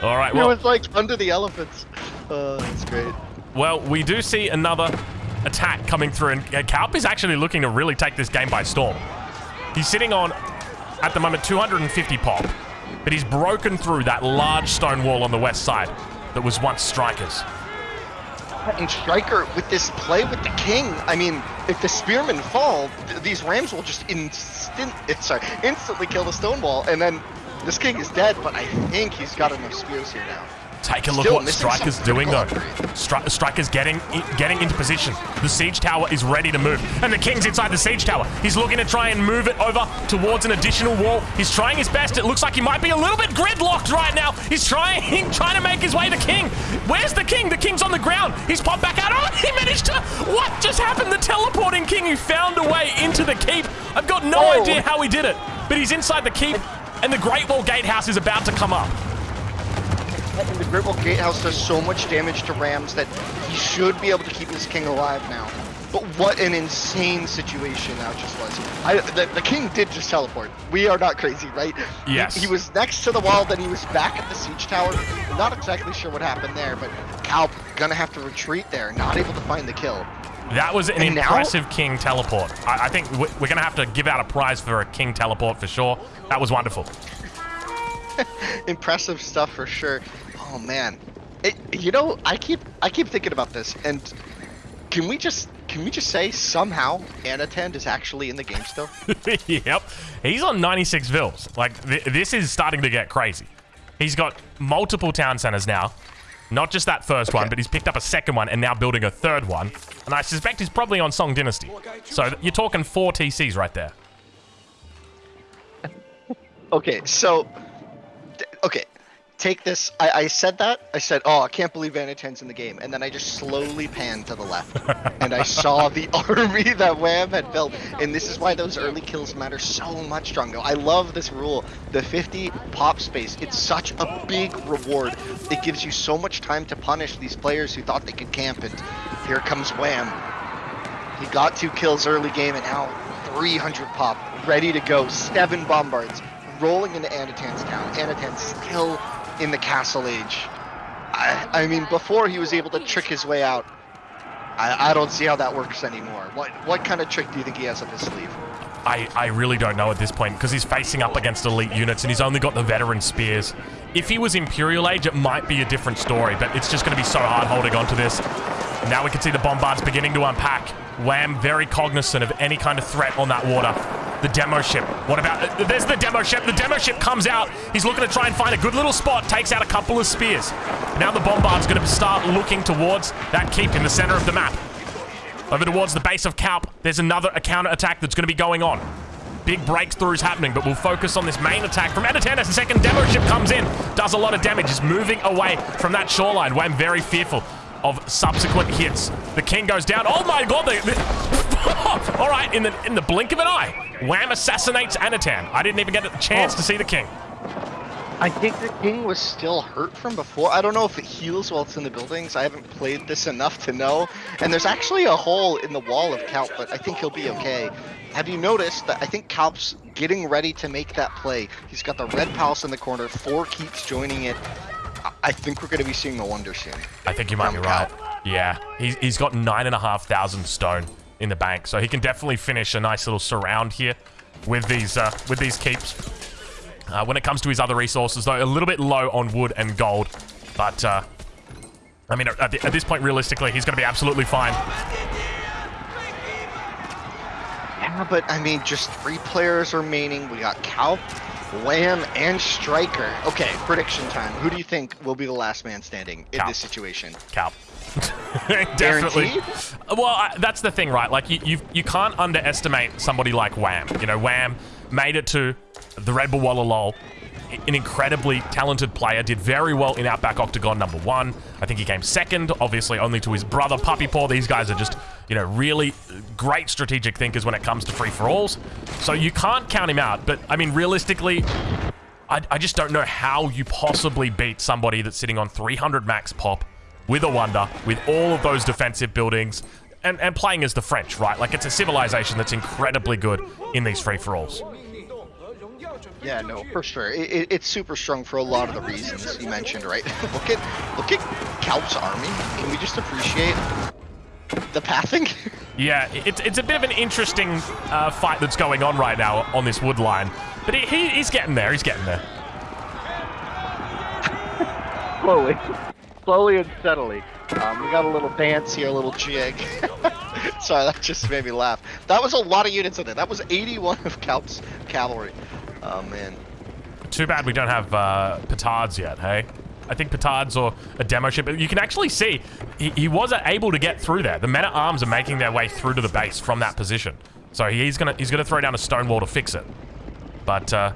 all right. Well, it was like under the elephants. Oh, that's great. Well, we do see another attack coming through, and uh, Kalp is actually looking to really take this game by storm. He's sitting on, at the moment, 250 pop, but he's broken through that large stone wall on the west side that was once Strikers. And Striker with this play with the king. I mean, if the spearmen fall, th these rams will just instant, sorry, instantly kill the stone wall, and then this king is dead. But I think he's got enough spears here now. Take a look Still what Striker's doing though. Stri Striker's getting getting into position. The siege tower is ready to move, and the king's inside the siege tower. He's looking to try and move it over towards an additional wall. He's trying his best. It looks like he might be a little bit gridlocked right now. He's trying trying to make his way to king. Where's the king? The king's on the ground. He's popped back out. Oh, he managed to. What just happened? The teleporting king who found a way into the keep. I've got no Oh. idea how he did it, but he's inside the keep, and the Great Wall Gatehouse is about to come up. And the Great Wall Gatehouse does so much damage to Rams that he should be able to keep his king alive now. But what an insane situation that just was. I, the, the king did just teleport. We are not crazy, right? Yes. He, was next to the wall, then he was back at the siege tower. Not exactly sure what happened there, but Calp gonna have to retreat there, not able to find the kill. That was an And now- impressive king teleport. I, I think we- we're going to have to give out a prize for a king teleport for sure. That was wonderful. Impressive stuff for sure. Oh man, it, you know I keep I keep thinking about this, and can we just can we just say somehow Anatan is actually in the game still? yep. He's on 96 vills. Like, th this is starting to get crazy. He's got multiple town centers now. Not just that first one, but he's picked up a second one and now building a third one. And I suspect he's probably on Song Dynasty. So you're talking four TCs right there. Okay, so okay, take this. I, I said that. I said, "Oh, I can't believe Anatan's in the game," and then I just slowly panned to the left, and I saw the army that Wham had built. And this is why those early kills matter so much, Drongo. I love this rule, the 50 pop space. It's such a big reward. It gives you so much time to punish these players who thought they could camp. And here comes Wham. He got two kills early game and now 300 pop, ready to go. Seven bombards rolling into Anatan's town. Anatan's still in the castle age. I, I mean, before he was able to trick his way out. I, I don't see how that works anymore. What what kind of trick do you think he has up his sleeve? I, I really don't know at this point because he's facing up against elite units and he's only got the veteran spears. If he was Imperial Age, it might be a different story, but it's just going to be so hard holding on to this. Now we can see the bombards beginning to unpack. Wham very cognizant of any kind of threat on that water. The demo ship. What about... there's the demo ship. The demo ship comes out. He's looking to try and find a good little spot. Takes out a couple of spears. Now the bombard's going to start looking towards that keep in the center of the map. Over towards the base of Calp, there's another counter attack that's going to be going on. Big breakthroughs happening, but we'll focus on this main attack from Anatan as the second demo ship comes in. Does a lot of damage, is moving away from that shoreline. Wham very fearful of subsequent hits. The king goes down. Oh my god, they, they- all right, in the in the blink of an eye, Wham assassinates Anatan. I didn't even get a chance to oh. see the king. I think the king was still hurt from before. I don't know if it heals while it's in the buildings. I haven't played this enough to know. And there's actually a hole in the wall of Calp, but I think he'll be okay. Have you noticed that I think Calp's getting ready to make that play? He's got the red palace in the corner, four keeps joining it. I- think we're going to be seeing the wonder soon. I think you might be right. Calp. Yeah, he's, he's got nine and a half thousand stone in the bank, so he can definitely finish a nice little surround here with these uh, with these keeps. Uh, when it comes to his other resources, though, a little bit low on wood and gold, but uh, I mean, at, the, at this point, realistically, he's going to be absolutely fine. Yeah, but I mean, just three players remaining. We got Calp, Wham, and Striker. Okay, prediction time. Who do you think will be the last man standing in Calp. this situation? Calp. Definitely. Guaranteed? Well, I, that's the thing, right? Like, you, you you can't underestimate somebody like Wham. You know, Wham made it to the Red Bull Wololo. An incredibly talented player, did very well in Outback Octagon number one. I think he came second, obviously only to his brother Puppy Paw. These guys are just, you know, really great strategic thinkers when it comes to free for alls. So you can't count him out. But I mean, realistically, I, I just don't know how you possibly beat somebody that's sitting on 300 max pop with a wonder, with all of those defensive buildings, and, and playing as the French, right? Like, it's a civilization that's incredibly good in these free-for-alls. Yeah, no, for sure. It, it, it's super strong for a lot of the reasons you mentioned, right? look at look at Calp's army. Can we just appreciate the pathing? Yeah, it's, it's a bit of an interesting uh, fight that's going on right now on this wood line. But he, he, he's getting there, he's getting there. Slowly, slowly and steadily. Um, we got a little dance here, a little jig. Sorry, that just made me laugh. That was a lot of units in there. That was 81 of Calp's cavalry. Oh, man. Too bad we don't have uh, petards yet, hey? I think petards or a demo ship. You can actually see he, he wasn't able to get through there. The men at arms are making their way through to the base from that position. So he's gonna he's gonna throw down a stone wall to fix it. But uh,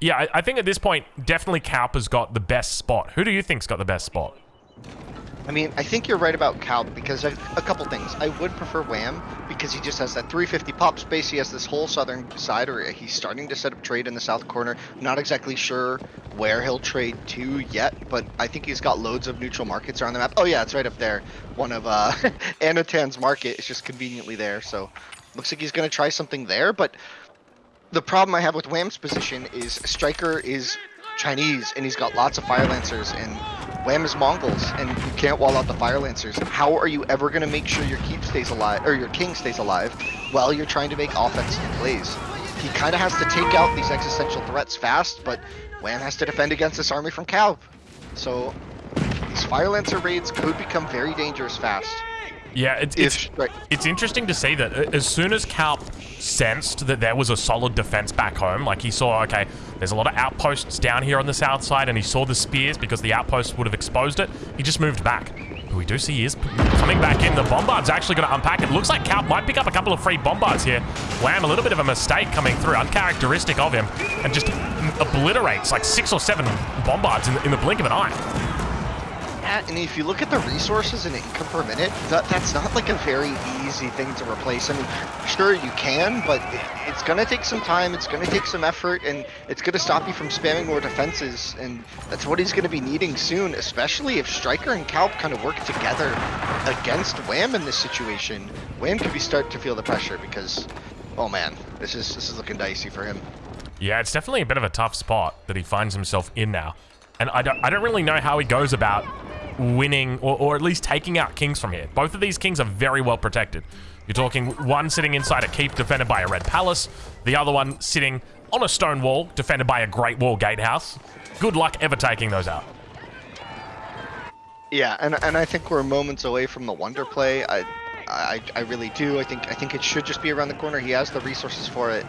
yeah, I, I think at this point, definitely Calp has got the best spot. Who do you think's got the best spot? I mean, I think you're right about Calp because a couple things. I would prefer Wham because he just has that 350 pop space. He has this whole southern side, area. he's starting to set up trade in the south corner. Not exactly sure where he'll trade to yet, but I think he's got loads of neutral markets around the map. Oh yeah, it's right up there. One of uh, Anatan's market is just conveniently there, so looks like he's going to try something there. But the problem I have with Wham's position is Striker is Chinese, and he's got lots of Fire Lancers, and Wham is Mongols, and you can't wall out the Fire Lancers. How are you ever going to make sure your keep stays alive, or your king stays alive, while you're trying to make offensive plays? He kind of has to take out these existential threats fast, but Wham has to defend against this army from Calp. So these Fire Lancer raids could become very dangerous fast. Yeah, it's, it's, it's, interesting to see that uh, as soon as Calp sensed that there was a solid defense back home, like he saw, okay, there's a lot of outposts down here on the south side, and he saw the spears because the outposts would have exposed it, he just moved back. But we do see he is coming back in. The Bombard's actually going to unpack it. Looks like Calp might pick up a couple of free Bombards here. Wham, a little bit of a mistake coming through, uncharacteristic of him, and just obliterates like six or seven Bombards in the, in the blink of an eye and if you look at the resources and income per minute, that, that's not like a very easy thing to replace. I mean, sure you can, but it's going to take some time, it's going to take some effort, and it's going to stop you from spamming more defenses, and that's what he's going to be needing soon, especially if Striker and Calp kind of work together against Wham in this situation. Wham could be start to feel the pressure because, oh man, this is this is looking dicey for him. Yeah, it's definitely a bit of a tough spot that he finds himself in now. And I don't, I don't really know how he goes about winning or, or at least taking out kings from here. Both of these kings are very well protected. You're talking one sitting inside a keep defended by a red palace, the other one sitting on a stone wall defended by a great wall gatehouse. Good luck ever taking those out. Yeah, and and I think we're moments away from the wonder play. I, I I really do. I think I think it should just be around the corner. He has the resources for it.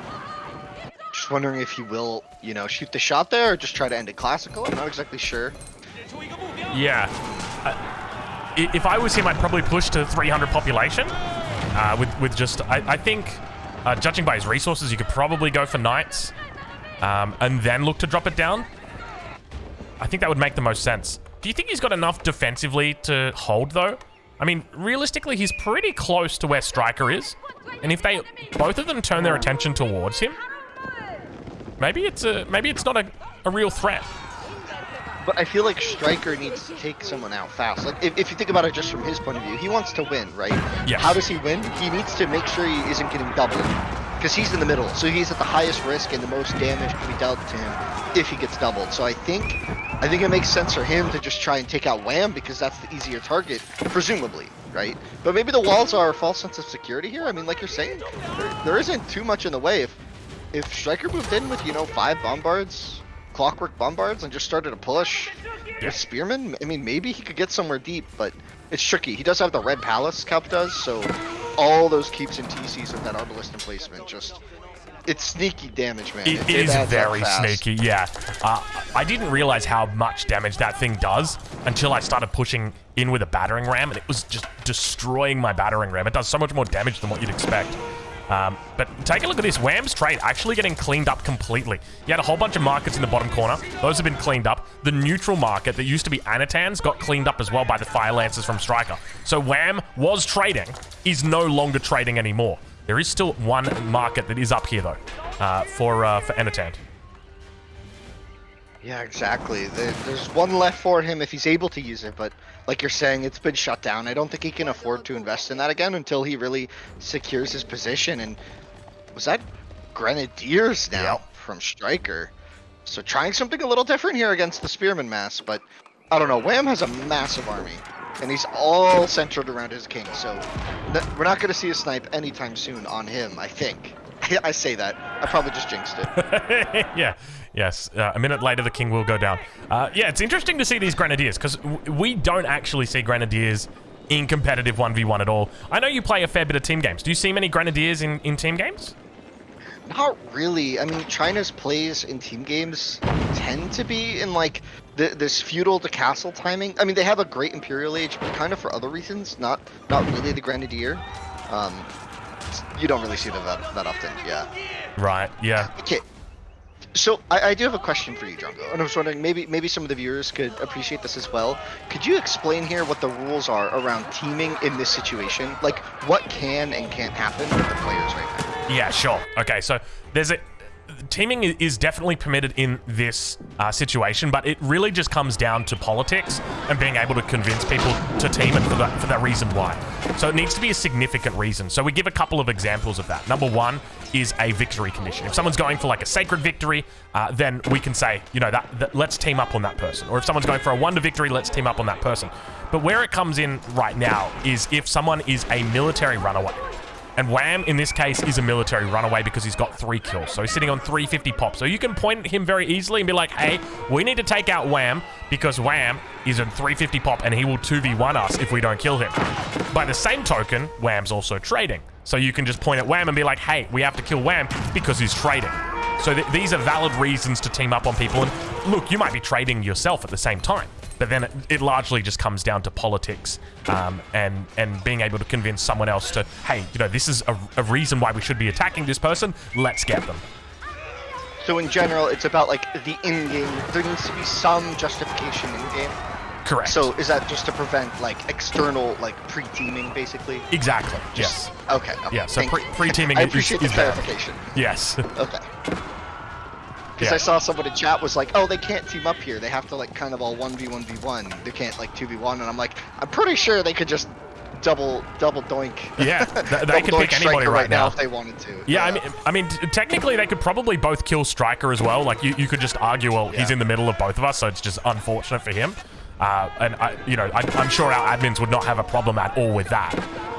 Just wondering if he will, you know, shoot the shot there or just try to end it classical. I'm not exactly sure. Yeah. If I was him, I'd probably push to 300 population. Uh, with, with just, I, I think, uh, judging by his resources, you could probably go for knights. Um, and then look to drop it down. I think that would make the most sense. Do you think he's got enough defensively to hold, though? I mean, realistically, he's pretty close to where Striker is. And if they, both of them turn their attention towards him, maybe it's a, maybe it's not a, a real threat. But I feel like Striker needs to take someone out fast. Like, if, if you think about it just from his point of view, he wants to win, right? Yes. How does he win? He needs to make sure he isn't getting doubled. Because he's in the middle, so he's at the highest risk and the most damage can be dealt to him if he gets doubled. So I think I think it makes sense for him to just try and take out Wham because that's the easier target, presumably, right? But maybe the walls are a false sense of security here. I mean, like you're saying, there, there isn't too much in the way. If if Striker moved in with, you know, five bombards, clockwork bombards and just started to push yeah. with spearmen, I mean, maybe he could get somewhere deep, but it's tricky. He does have the red palace, Calp does, so all those keeps and TCs with that arbalist emplacement just it's sneaky damage, man. it, it, it is very sneaky, yeah. Uh, I didn't realize how much damage that thing does until I started pushing in with a battering ram, and it was just destroying my battering ram. It does so much more damage than what you'd expect. Um, but take a look at this. Wham's trade actually getting cleaned up completely. He had a whole bunch of markets in the bottom corner. Those have been cleaned up. The neutral market that used to be Anatan's got cleaned up as well by the Fire Lancers from Striker. So Wham was trading, is no longer trading anymore. There is still one market that is up here, though, uh, for, uh, for Anatan. Yeah, exactly. There's one left for him if he's able to use it, but like you're saying, it's been shut down. I don't think he can afford to invest in that again until he really secures his position. And was that Grenadiers now yep. from Striker? So trying something a little different here against the Spearman mass, but I don't know. Wham has a massive army, and he's all centered around his king. So we're not going to see a snipe anytime soon on him, I think. I say that. I probably just jinxed it. yeah. Yes. Uh, a minute later, the king will go down. Uh, yeah, it's interesting to see these grenadiers because we don't actually see grenadiers in competitive 1v1 at all. I know you play a fair bit of team games. Do you see many grenadiers in, in team games? Not really. I mean, China's plays in team games tend to be in like the, this feudal to castle timing. I mean, they have a great imperial age, but kind of for other reasons, not not really the grenadier. Um, you don't really see them that, that often. Yeah. Right. Yeah. Okay. So I, I, do have a question for you, Drongo, and I was wondering maybe maybe some of the viewers could appreciate this as well. Could you explain here what the rules are around teaming in this situation? Like what can and can't happen with the players right now? Yeah, sure. Okay, so there's a teaming is definitely permitted in this uh, situation, but it really just comes down to politics and being able to convince people to team and for that, for that reason why. So it needs to be a significant reason. So we give a couple of examples of that. Number one is a victory condition. If someone's going for like a sacred victory, uh, then we can say, you know, that, that let's team up on that person. Or if someone's going for a wonder victory, let's team up on that person. But where it comes in right now is if someone is a military runaway. And Wham, in this case, is a military runaway because he's got three kills. So he's sitting on 350 pop. So you can point at him very easily and be like, hey, we need to take out Wham because Wham is a 350 pop and he will 2v1 us if we don't kill him. By the same token, Wham's also trading. So you can just point at Wham and be like, hey, we have to kill Wham because he's trading. So th these are valid reasons to team up on people. And look, you might be trading yourself at the same time. But then it, it largely just comes down to politics um, and and being able to convince someone else to, hey, you know, this is a, a reason why we should be attacking this person. Let's get them. So in general, it's about like the in-game. There needs to be some justification in-game. Correct. So is that just to prevent like external like pre-teaming, basically? Exactly. Just, yes. Okay. okay. Yeah. So pre- pre-teaming. I appreciate is, the clarification. Bad. Yes. okay. Because yeah. I saw someone in chat was like, "Oh, they can't team up here. They have to like kind of all one v one v one. They can't like two v one." And I'm like, I'm pretty sure they could just double double doink. Yeah, th they could pick anybody right, right now. if they wanted to. Yeah, yeah, I mean, I mean, technically they could probably both kill Striker as well. Like you, you could just argue, well, yeah. he's in the middle of both of us, so it's just unfortunate for him. Uh, and I, you know, I, I'm sure our admins would not have a problem at all with that.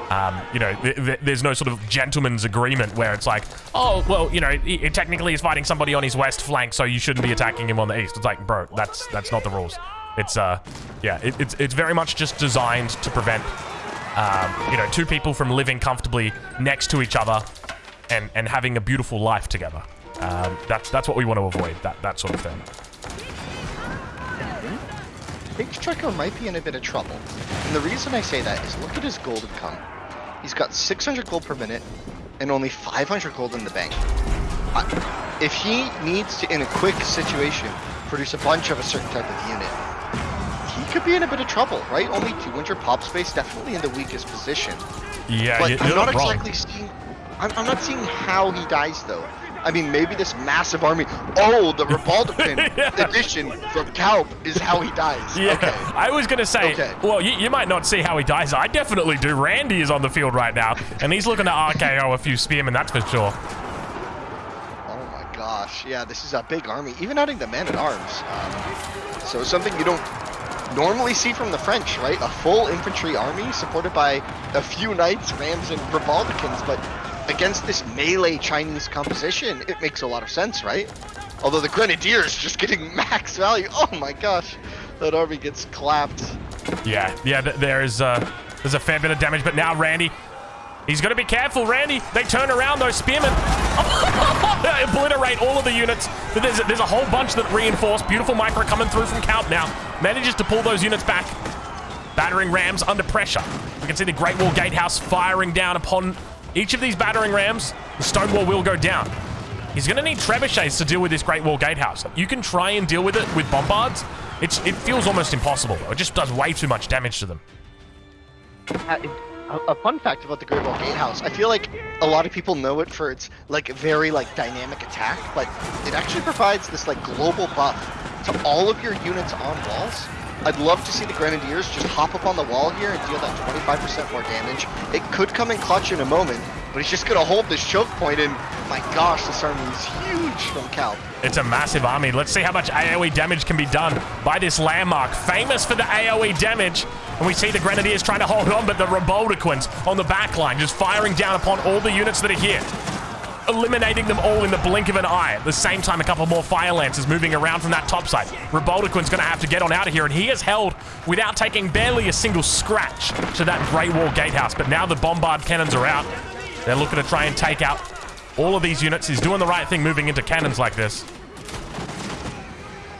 Um, you know, th th there's no sort of gentleman's agreement where it's like, oh, well, you know, he, he technically is fighting somebody on his west flank, so you shouldn't be attacking him on the east. It's like, bro, that's that's not the rules. It's uh, yeah, it, it's it's very much just designed to prevent, um, you know, two people from living comfortably next to each other, and and having a beautiful life together. Um, that's that's what we want to avoid. That that sort of thing. Think Striker might be in a bit of trouble. And the reason I say that is look at his golden come. He's got 600 gold per minute and only 500 gold in the bank. if he needs to, in a quick situation, produce a bunch of a certain type of unit, he could be in a bit of trouble, right? Only 200 pop space, definitely in the weakest position. Yeah, but you're I'm not wrong. exactly seeing. I'm, I'm not seeing how he dies though. I mean, maybe this massive army. Oh, the Ribauldequin yeah. edition from Kaup is how he dies. Yeah, okay. I was going to say, okay. well, you, you, might not see how he dies. I definitely do. Randy is on the field right now, and he's looking to RKO a few spearmen, that's for sure. Oh my gosh. Yeah, this is a big army. Even adding the men-at-arms. Um, so something you don't normally see from the French, right? A full infantry army supported by a few knights, rams, and Ribauldequins, but against this melee Chinese composition, it makes a lot of sense, right? Although the Grenadiers just getting max value. Oh my gosh, that army gets clapped. Yeah, yeah, th there is uh, there's a fair bit of damage, but now Randy, he's got to be careful, Randy. They turn around those spearmen. obliterate all of the units. There's a, there's a whole bunch that reinforce. Beautiful micro coming through from Kaup now. Manages to pull those units back. Battering rams under pressure. We can see the Great Wall Gatehouse firing down upon each of these battering rams, the stone wall will go down. He's going to need trebuchets to deal with this Great Wall Gatehouse. You can try and deal with it with bombards. It's, it feels almost impossible. It just does way too much damage to them. Uh, a, fun fact about the Great Wall Gatehouse, I feel like a lot of people know it for its like very like dynamic attack, but it actually provides this like global buff to all of your units on walls I'd love to see the Grenadiers just hop up on the wall here and deal that 25% more damage. It could come in clutch in a moment, but he's just going to hold this choke point, and my gosh, this army is huge from Cal. It's a massive army. Let's see how much AoE damage can be done by this landmark. Famous for the AoE damage. And we see the Grenadiers trying to hold on, but the Ribauldequins on the back line just firing down upon all the units that are here. Eliminating them all in the blink of an eye. At the same time, a couple more Fire Lancers moving around from that top side. Ribauldequin's going to have to get on out of here, and he has held without taking barely a single scratch to that Great Wall Gatehouse. But now the Bombard cannons are out. They're looking to try and take out all of these units. He's doing the right thing moving into cannons like this.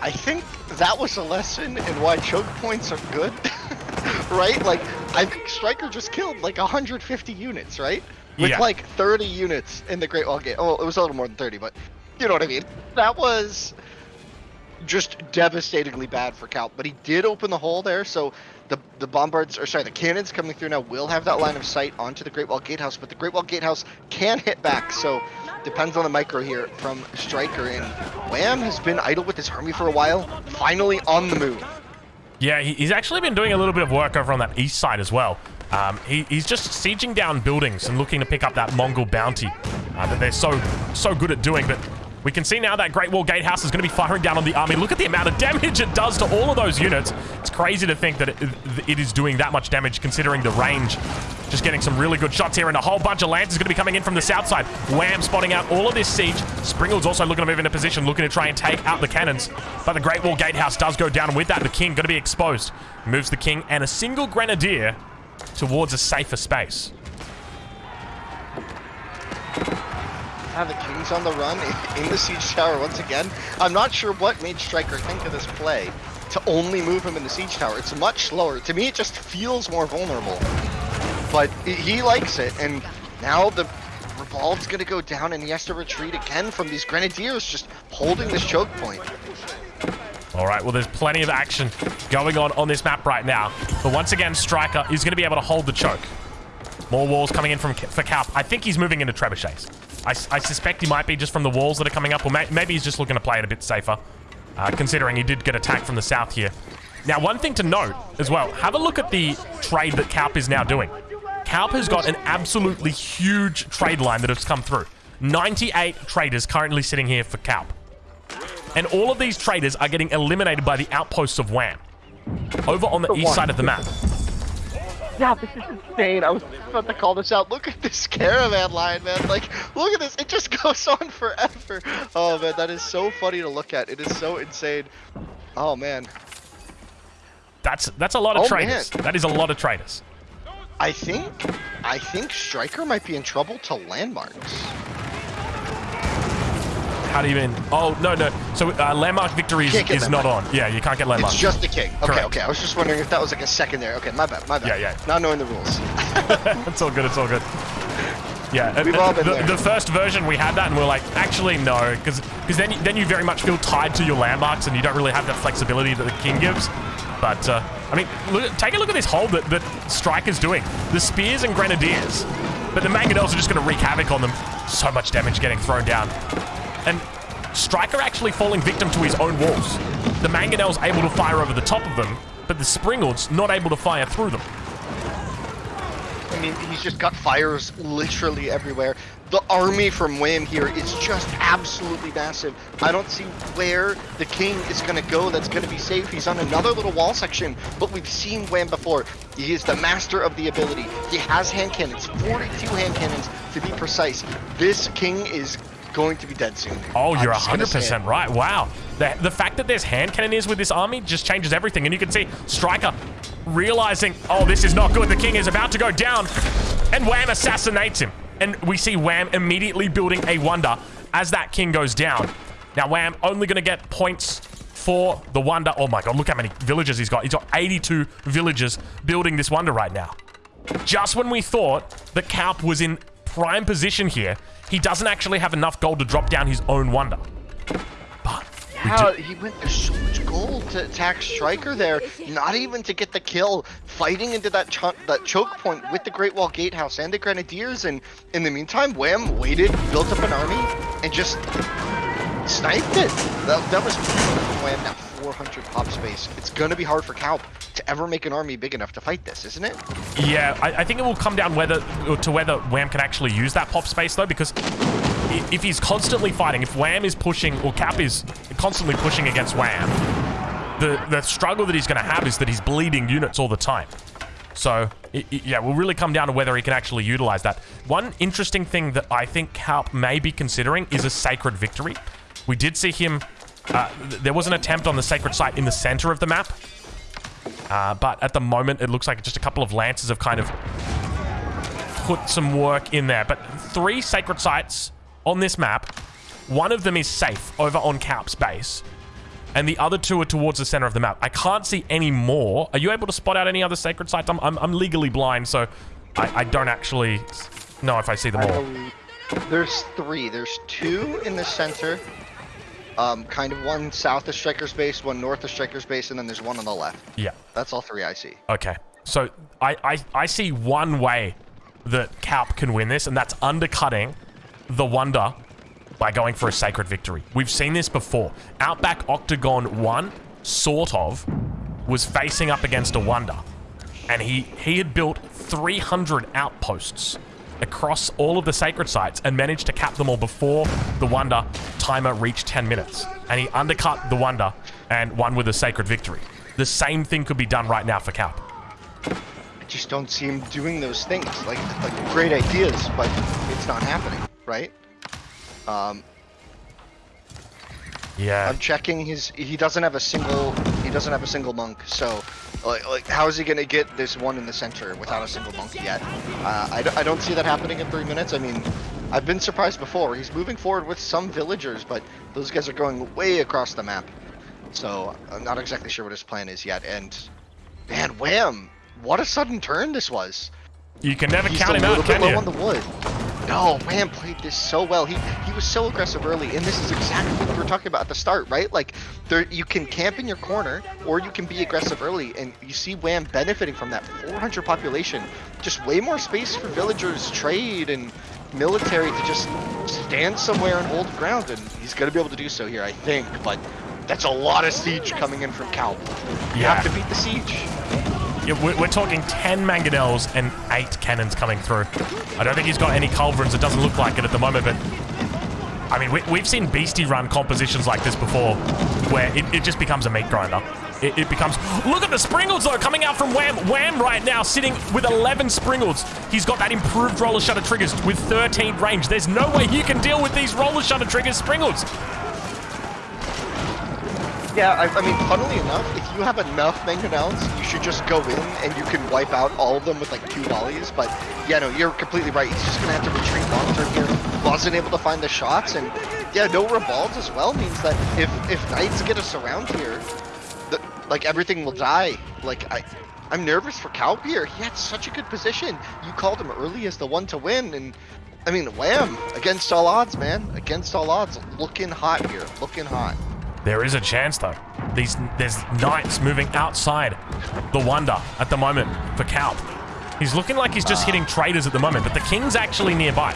I think that was a lesson in why choke points are good. right? Like, I think Striker just killed like 150 units, right? With Yeah. like 30 units in the Great Wall Gate. Oh, it was a little more than 30, but you know what I mean. That was just devastatingly bad for Cal. But he did open the hole there, so the the bombards, or sorry, the cannons coming through now will have that line of sight onto the Great Wall Gatehouse. But the Great Wall Gatehouse can hit back, so depends on the micro here from Striker. And Wham has been idle with his army for a while, finally on the move. Yeah, he's actually been doing a little bit of work over on that east side as well. Um, he, he's just sieging down buildings and looking to pick up that Mongol bounty uh, that they're so so good at doing. But we can see now that Great Wall Gatehouse is going to be firing down on the army. Look at the amount of damage it does to all of those units. It's crazy to think that it, it is doing that much damage considering the range. Just getting some really good shots here, and a whole bunch of lancers going to be coming in from the south side. Wham spotting out all of this siege. Springald's also looking to move into position, looking to try and take out the cannons. But the Great Wall Gatehouse does go down, and with that, the king going to be exposed. Moves the king and a single grenadier towards a safer space. Now the King's on the run in- the siege tower once again. I'm not sure what made Striker think of this play to only move him in the siege tower. It's much slower. To me, it just feels more vulnerable. But he- he likes it, and now the Revolve's gonna go down, and he has to retreat again from these Grenadiers just holding this choke point. All right, well, there's plenty of action going on on this map right now. But once again, Striker is going to be able to hold the choke. More walls coming in from for Calp. I think he's moving into trebuchets. I, I suspect he might be just from the walls that are coming up, or may, maybe he's just looking to play it a bit safer, uh, considering he did get attacked from the south here. Now, one thing to note as well, have a look at the trade that Calp is now doing. Calp has got an absolutely huge trade line that has come through. 98 traders currently sitting here for Calp. And all of these traders are getting eliminated by the outposts of Wham. Over on the For east one. side of the map. Yeah, this is insane. I was about to call this out. Look at this caravan line, man. Like, look at this. It just goes on forever. Oh, man, that is so funny to look at. It is so insane. Oh, man. That's that's a lot of Oh, traders. man. That is a lot of traders. I think, I think Striker might be in trouble to landmarks. How do you mean? Oh, no, no. So uh, landmark victory is, not on. Yeah, you can't get landmark. It's just the king. Okay, Correct. okay. I was just wondering if that was like a secondary. Okay, my bad, my bad. Yeah, yeah. Not knowing the rules. it's all good. It's all good. Yeah, We've uh, all been the, there. the first version we had that, and we are like, actually no, because cause then you, then you very much feel tied to your landmarks, and you don't really have that flexibility that the king gives. But uh, I mean, look, take a look at this hold that that Striker's doing. The spears and grenadiers, but the mangonels are just going to wreak havoc on them. So much damage getting thrown down, and Striker actually falling victim to his own walls. The mangonels able to fire over the top of them, but the Springalds not able to fire through them. I mean, he's just got fires literally everywhere. The army from Wham here is just absolutely massive. I don't see where the king is going to go that's going to be safe. He's on another little wall section, but we've seen Wham before. He is the master of the ability. He has hand cannons, 42 hand cannons to be precise. This king is going to be dead soon. Oh, you're just gonna say it. 100% right. Wow. The, the fact that there's hand cannoneers with this army just changes everything. And you can see Striker realizing, oh, this is not good. The king is about to go down. And Wham assassinates him. And we see Wham immediately building a wonder as that king goes down. Now, Wham only going to get points for the wonder. Oh my god, look how many villages he's got. He's got 82 villagers building this wonder right now. Just when we thought that Calp was in prime position here, he doesn't actually have enough gold to drop down his own wonder. But How he went to so much gold to attack Striker there, not even to get the kill, fighting into that cho- that choke point with the Great Wall Gatehouse and the Grenadiers, and in the meantime, Wham waited, built up an army, and just sniped it. That, that was Wham now 400 pop space. It's gonna be hard for Calp to ever make an army big enough to fight this, isn't it? yeah, I, I think it will come down whether to whether Wham can actually use that pop space though, because if he's constantly fighting, if Wham is pushing or Cap is constantly pushing against Wham, the the struggle that he's going to have is that he's bleeding units all the time. So, it, it- yeah, will really come down to whether he can actually utilize that. One interesting thing that I think Calp may be considering is a Sacred Victory. We did see him... Uh, th- there was an attempt on the Sacred Site in the center of the map. Uh, but at the moment, it looks like just a couple of Lances have kind of put some work in there. But three Sacred Sites on this map. One of them is safe over on Calp's base and the other two are towards the center of the map. I can't see any more. Are you able to spot out any other sacred sites? I'm, I'm, I'm legally blind, so I, I don't actually know if I see them all. There's three. There's two in the center. Um, kind of one south of Striker's base, one north of Striker's base, and then there's one on the left. Yeah. That's all three I see. Okay. So I, I, I see one way that Calp can win this, and that's undercutting the Wonder by going for a sacred victory. We've seen this before. Outback Octagon 1, sort of, was facing up against a Wonder. And he, he had built 300 outposts across all of the sacred sites and managed to cap them all before the Wonder timer reached 10 minutes. And he undercut the Wonder and won with a sacred victory. The same thing could be done right now for Cap. I just don't see him doing those things. Like, like great ideas, but it's not happening, right? Um, Yeah. I'm checking his. He doesn't have a single. He doesn't have a single monk. So, like, like how is he gonna get this one in the center without a single monk yet? Uh, I, don't- I don't see that happening in three minutes. I mean, I've been surprised before. He's moving forward with some villagers, but those guys are going way across the map. So I'm not exactly sure what his plan is yet. And man, wham! What a sudden turn this was. You can never He's count him out, can you? on the wood. Oh, no, Wham played this so well. He he was so aggressive early, and this is exactly what we were talking about at the start, right? Like, there you can camp in your corner, or you can be aggressive early, and you see Wham benefiting from that 400 population. Just way more space for villagers, trade, and military to just stand somewhere and hold ground, and he's gonna be able to do so here, I think. But that's a lot of siege coming in from Calp. You Yeah. have to beat the siege. We're, we're talking 10 mangonels and 8 cannons coming through. I don't think he's got any culverins. It doesn't look like it at the moment, but... I mean, we, we've seen Beastie run compositions like this before, where it, it just becomes a meat grinder. It, it becomes... Look at the Springalds, though, coming out from Wham. Wham right now, sitting with 11 Springalds. He's got that improved roller shutter triggers with 13 range. There's no way you can deal with these roller shutter triggers Springles. Yeah, I, I mean, funnily enough, if you have enough mangonels, you should just go in and you can wipe out all of them with like two volleys. But yeah, no, you're completely right. He's just gonna have to retreat long term here. Wasn't able to find the shots, and yeah, no revolves as well means that if if knights get us around here, the, like everything will die. Like I. I'm nervous for here. He had such a good position. You called him early as the one to win, and I mean, wham! Against all odds, man. Against all odds. Looking hot here. Looking hot. There is a chance, though. These There's knights moving outside the Wonder at the moment for Calp. He's looking like he's just ah. hitting traders at the moment, but the King's actually nearby.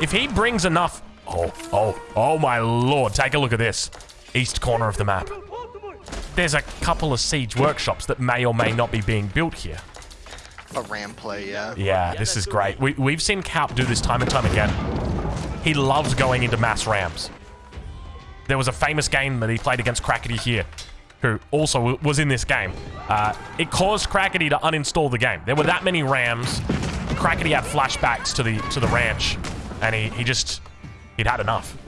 If he brings enough... Oh, oh, oh my lord. Take a look at this. East corner of the map. There's a couple of siege workshops that may or may not be being built here. A ram play, yeah. Yeah, this is great. We, we've seen Calp do this time and time again. He loves going into mass rams. There was a famous game that he played against Crackety here, who also was in this game. Uh, it caused Crackety to uninstall the game. There were that many rams. Crackety had flashbacks to the to the ranch, and he, he just he'd had enough.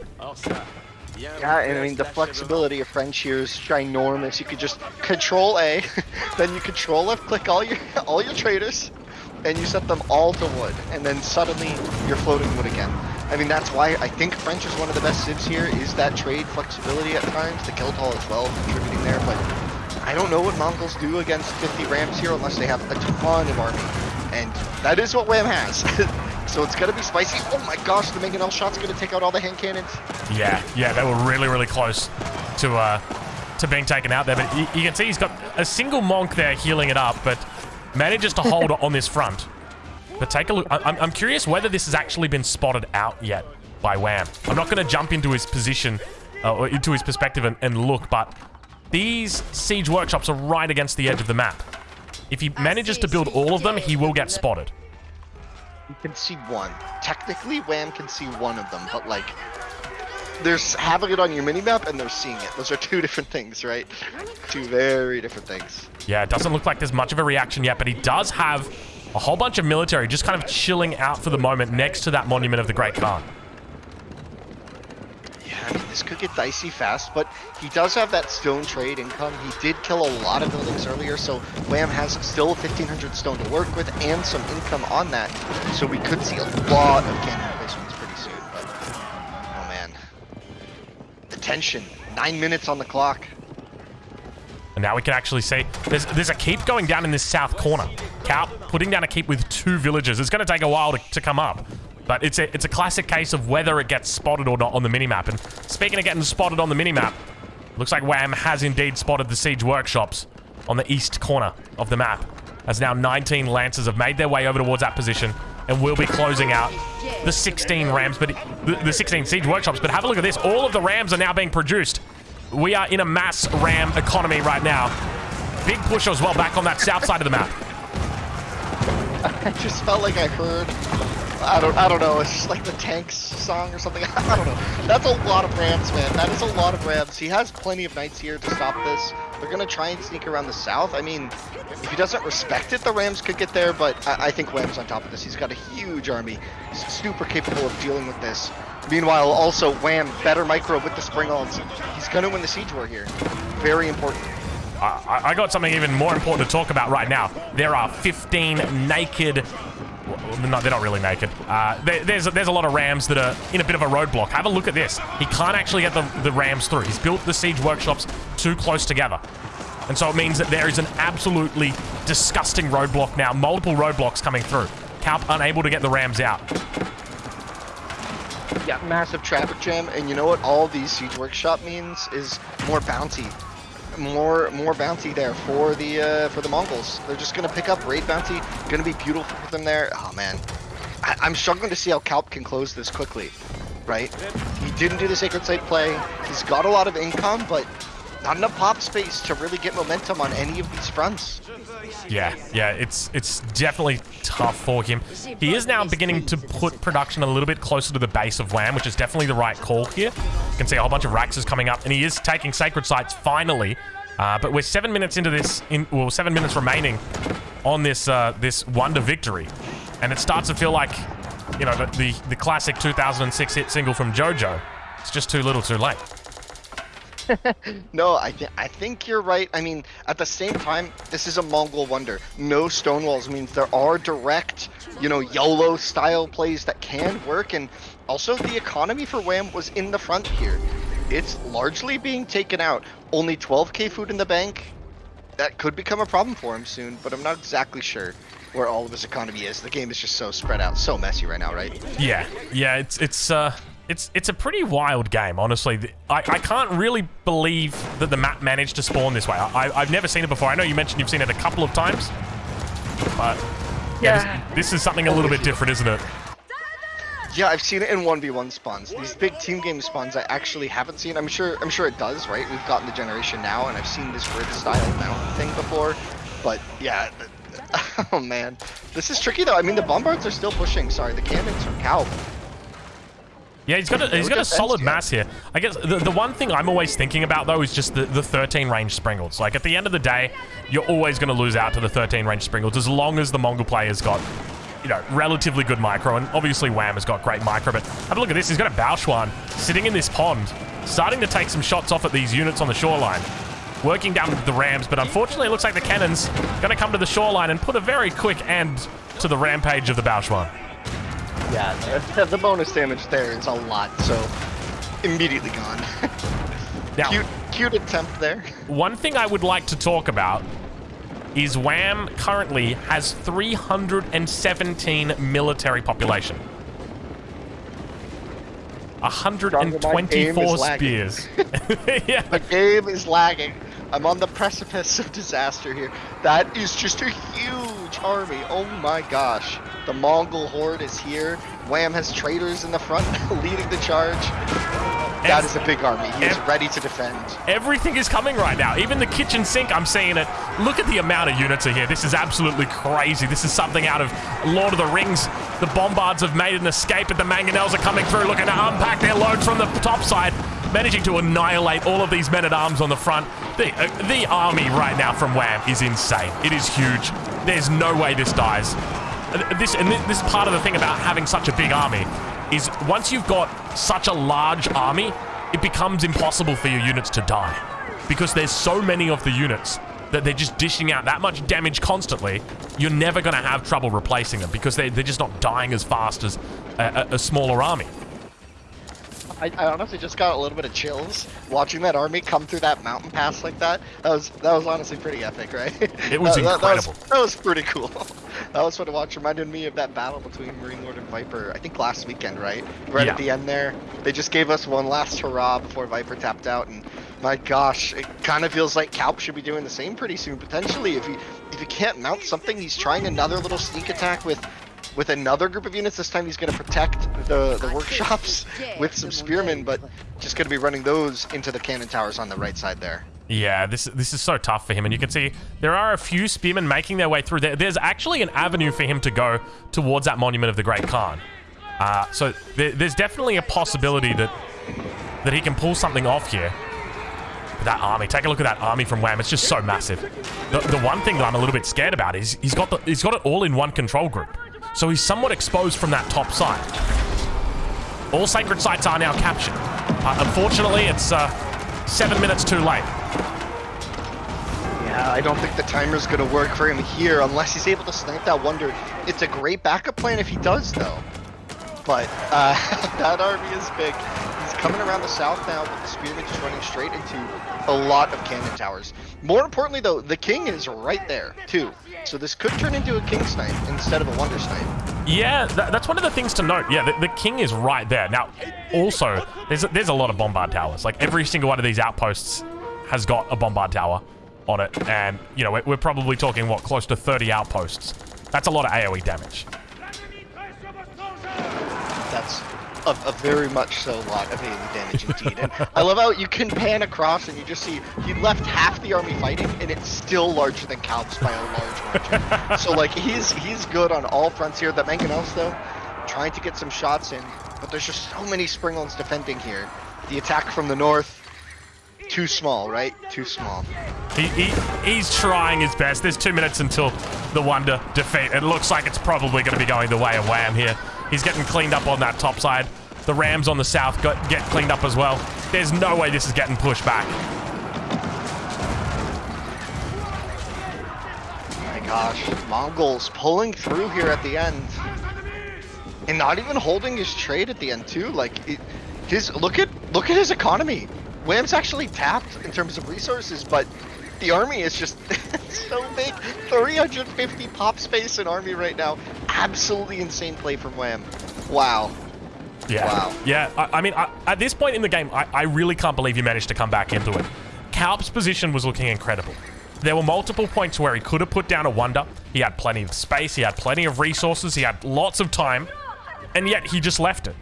Yeah, and I mean the flexibility of French here is ginormous. You could just control A, then you control left click all your all your traders, and you set them all to wood, and then suddenly you're floating wood again. I mean that's why I think French is one of the best civs here, is that trade flexibility at times, the kill toll as well contributing there, but I don't know what Mongols do against 50 rams here unless they have a ton of army. And that is what Wham has. so it's gonna be spicy. Oh my gosh, the Mangonel shot's gonna take out all the hand cannons. Yeah, yeah, they were really, really close to uh, to being taken out there. But you, you can see he's got a single monk there healing it up, but manages to hold on this front. But take a look. I, I'm, I'm curious whether this has actually been spotted out yet by Wham. I'm not going to jump into his position uh, or into his perspective and, and look, but these siege workshops are right against the edge of the map. If he manages to build all of them, he will get spotted. You can see one. Technically, Wham can see one of them, but like, there's having it on your minimap and they're seeing it. Those are two different things, right? Two very different things. Yeah, it doesn't look like there's much of a reaction yet, but he does have a whole bunch of military just kind of chilling out for the moment next to that Monument of the Great Khan. Yeah, I mean, this could get dicey fast, but he does have that stone trade income. He did kill a lot of buildings earlier, so Wham has still 1,500 stone to work with and some income on that. So we could see a lot of cannon replacements pretty soon, but... Oh, man. The tension. Nine minutes on the clock. And now we can actually see there's there's a keep going down in this south corner. Kaup putting down a keep with two villagers. It's going to take a while to, to come up. But it's a, it's a classic case of whether it gets spotted or not on the minimap. And speaking of getting spotted on the minimap, looks like Wham has indeed spotted the siege workshops on the east corner of the map. As now 19 Lancers have made their way over towards that position and will be closing out the 16 Rams, but the, the 16 siege workshops. But have a look at this. All of the Rams are now being produced. We are in a mass Ram economy right now. Big push as well back on that south side of the map. I just felt like I heard I don't I don't know, it's just like the tanks song or something. I don't know. That's a lot of Rams, man. That is a lot of Rams. He has plenty of knights here to stop this. They're gonna try and sneak around the south. I mean, if he doesn't respect it, the Rams could get there, but I, I think Wham's on top of this. He's got a huge army. Super capable of dealing with this. Meanwhile, also, Wham, better micro with the Springald's. He's gonna win the siege war here. Very important. I, I got something even more important to talk about right now. There are 15 naked well, no, they're not really naked. Uh, there, there's, there's a lot of rams that are in a bit of a roadblock. Have a look at this. He can't actually get the, the rams through. He's built the siege workshops too close together. And so it means that there is an absolutely disgusting roadblock now. Multiple roadblocks coming through. Kaup unable to get the rams out. Yeah, massive traffic jam. And you know what all these siege workshop means is more bounty more more bounty there for the uh, for the Mongols. They're just gonna pick up raid bounty. Gonna be beautiful for them there. Oh man, I, am struggling to see how Kaup can close this quickly. Right? He didn't do the sacred site play. He's got a lot of income, but not enough pop space to really get momentum on any of these fronts. Yeah, yeah, it's it's definitely tough for him. He is now beginning to put production a little bit closer to the base of Wham, which is definitely the right call here. You can see a whole bunch of Raxes coming up, and he is taking Sacred Sites finally. Uh, but we're seven minutes into this, in, well, seven minutes remaining on this uh, this Wonder victory. And it starts to feel like, you know, the, the, the classic 2006 hit single from JoJo. It's just too little too late. no, I, th I think you're right. I mean, at the same time, this is a Mongol wonder. No stonewalls means there are direct, you know, YOLO style plays that can work. And also, the economy for Wham was in the front here. It's largely being taken out. Only 12k food in the bank. That could become a problem for him soon, but I'm not exactly sure where all of his economy is. The game is just so spread out, so messy right now, right? Yeah, yeah, it's it's uh it's it's a pretty wild game, honestly. I, I can't really believe that the map managed to spawn this way. I, I've never seen it before. I know you mentioned you've seen it a couple of times, but yeah, yeah this, this is something a little bit different, isn't it? Yeah, I've seen it in 1v1 spawns. These big team game spawns I actually haven't seen. I'm sure I'm sure it does, right? We've gotten the generation now and I've seen this grid style mount thing before. But yeah, oh man. This is tricky though. I mean the bombards are still pushing. Sorry, the cannons from Kaup. Yeah, he's got a, he's got a solid mass here. I guess the, the one thing I'm always thinking about, though, is just the, the 13 range Springalds. Like, at the end of the day, you're always going to lose out to the 13 range Springalds as long as the Mongol player's got, you know, relatively good micro. And obviously, Wham has got great micro. But have a look at this. He's got a Baochuan sitting in this pond, starting to take some shots off at these units on the shoreline. Working down the Rams, but unfortunately, it looks like the cannon's going to come to the shoreline and put a very quick end to the rampage of the Baochuan. Yeah, the, bonus damage there is a lot, so immediately gone. now, cute, cute attempt there. One thing I would like to talk about is Wham currently has 317 military population. 124 spears. yeah. The game is lagging. I'm on the precipice of disaster here. That is just a huge army. Oh my gosh. The Mongol horde is here. Wham has traitors in the front leading the charge. That is a big army. He is ready to defend. Everything is coming right now. Even the kitchen sink, I'm seeing it. Look at the amount of units are here. This is absolutely crazy. This is something out of Lord of the Rings. The Bombards have made an escape, but the Mangonels are coming through, looking to unpack their load from the top side, managing to annihilate all of these men-at-arms on the front. The, uh, the army right now from Wham is insane. It is huge. There's no way this dies. This and this is part of the thing about having such a big army is once you've got such a large army, it becomes impossible for your units to die. Because there's so many of the units that they're just dishing out that much damage constantly, you're never going to have trouble replacing them because they're, they're just not dying as fast as a, a, a smaller army. I, I, honestly just got a little bit of chills watching that army come through that mountain pass like that. That was that was honestly pretty epic, right? It was that, incredible. That, was, that was pretty cool. that was fun to watch. Reminded me of that battle between Marine Lord and Viper. I think last weekend, right? Right Yeah. at the end there, they just gave us one last hurrah before Viper tapped out, and my gosh, it kind of feels like Calp should be doing the same pretty soon. Potentially, if he if he can't mount something, he's trying another little sneak attack with. With another group of units, this time he's going to protect the, the workshops with some spearmen, but just going to be running those into the cannon towers on the right side there. Yeah, this this is so tough for him, and you can see there are a few spearmen making their way through. There, there's actually an avenue for him to go towards that monument of the Great Khan. Uh, so there, there's definitely a possibility that that he can pull something off here. But that army, take a look at that army from Wham. It's just so massive. The, the one thing that I'm a little bit scared about is he's got the, he's got it all in one control group, so he's somewhat exposed from that top side. All sacred sites are now captured. Uh, unfortunately, it's uh, seven minutes too late. Yeah, I don't think the timer's gonna work for him here unless he's able to snipe that wonder. It's a great backup plan if he does, though. But uh, that army is big. Coming around the south now, with the spearmen just running straight into a lot of cannon towers. More importantly, though, the king is right there too. So this could turn into a king snipe instead of a wonder snipe. Yeah, tha- that's one of the things to note. Yeah, the, the king is right there. Now, also, there's a, there's a lot of bombard towers. Like, every single one of these outposts has got a bombard tower on it. And, you know, we're, we're probably talking, what, close to 30 outposts. That's a lot of AoE damage. A, a very much so lot of AoE damage indeed. And I love how you can pan across and you just see he left half the army fighting and it's still larger than Calps by a large margin. so like he's he's good on all fronts here. The Mangonels though, trying to get some shots in, but there's just so many Springalds defending here. The attack from the north, too small, right? Too small. He, he He's trying his best. There's two minutes until the Wonder defeat. It looks like it's probably going to be going the way of Wham here. He's getting cleaned up on that top side. The Rams on the south got, get cleaned up as well. There's no way this is getting pushed back. Oh my gosh, Mongols pulling through here at the end, and not even holding his trade at the end too. Like it, his look at look at his economy. Wham's actually tapped in terms of resources, but the army is just so big. 350 pop space in army right now. Absolutely insane play from Wham. Wow. Yeah. Wow. Yeah, I, I mean, I, at this point in the game, I, I really can't believe you managed to come back into it. Calp's position was looking incredible. There were multiple points where he could have put down a wonder. He had plenty of space, he had plenty of resources, he had lots of time, and yet he just left it.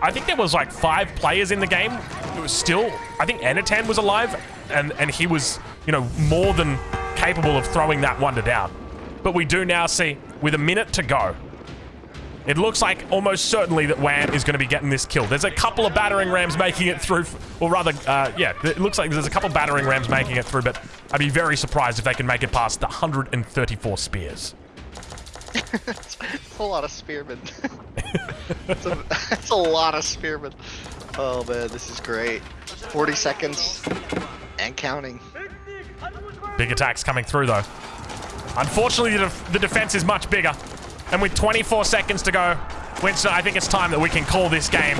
I think there was like five players in the game. It was still, I think Anatan was alive, and, and he was, you know, more than capable of throwing that wonder down. But we do now see, with a minute to go, it looks like almost certainly that Wham is going to be getting this kill. There's a couple of battering rams making it through, or rather, uh, yeah, it looks like there's a couple of battering rams making it through, but I'd be very surprised if they can make it past the 134 spears. It's a lot of spearmen. it's, a, a lot of spearmen. Oh man, this is great. 40 seconds and counting. Big attacks coming through, though. Unfortunately, the, def- the defense is much bigger. And with 24 seconds to go, Winston, I think it's time that we can call this game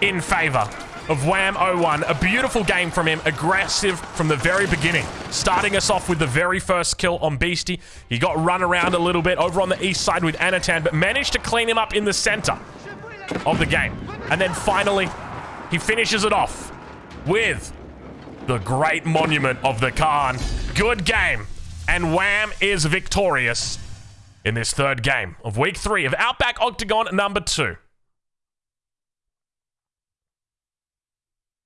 in favor of Wham 01. A beautiful game from him, aggressive from the very beginning. Starting us off with the very first kill on Beastie. He got run around a little bit over on the east side with Anatan, but managed to clean him up in the center of the game. And then finally, he finishes it off with the great monument of the Khan. Good game. And Wham is victorious in this third game of week three of Outback Octagon number two.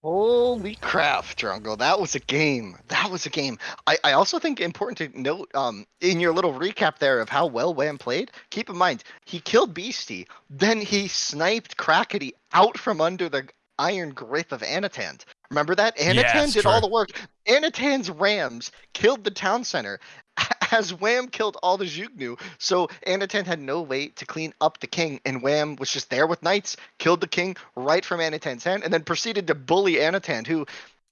Holy crap, Drongo. That was a game. That was a game. I, I also think important to note um in your little recap there of how well Wham played, keep in mind, he killed Beastie, then he sniped Crackety out from under the iron grip of Anatan. Remember that? Anatan Yes, did all the work. Anatan's Rams killed the town center as Wham killed all the Zhuge Nu. So Anatan had no way to clean up the king, and Wham was just there with knights, killed the king right from Anatan's hand, and then proceeded to bully Anatan, who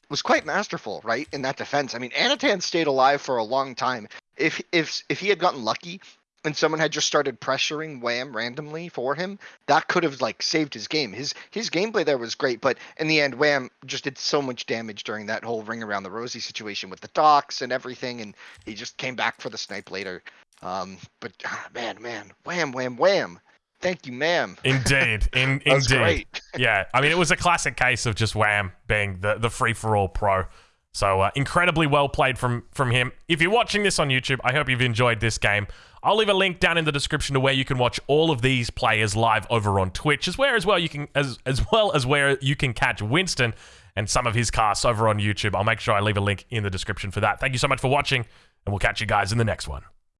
was quite masterful, right, in that defense. I mean, Anatan stayed alive for a long time. If if if he had gotten lucky and someone had just started pressuring Wham randomly for him, that could have like saved his game. His his gameplay there was great, but in the end, Wham just did so much damage during that whole ring around the rosy situation with the docks and everything, and he just came back for the snipe later. Um, but ah, man, man, Wham, Wham, Wham! Thank you, ma'am. Indeed, in, indeed. great. yeah, I mean, it was a classic case of just Wham being the, the free for all pro. So uh, incredibly well played from from him. If you're watching this on YouTube, I hope you've enjoyed this game. I'll leave a link down in the description to where you can watch all of these players live over on Twitch, as where as well you can as as well as where you can catch Winston and some of his casts over on YouTube. I'll make sure I leave a link in the description for that. Thank you so much for watching, and we'll catch you guys in the next one.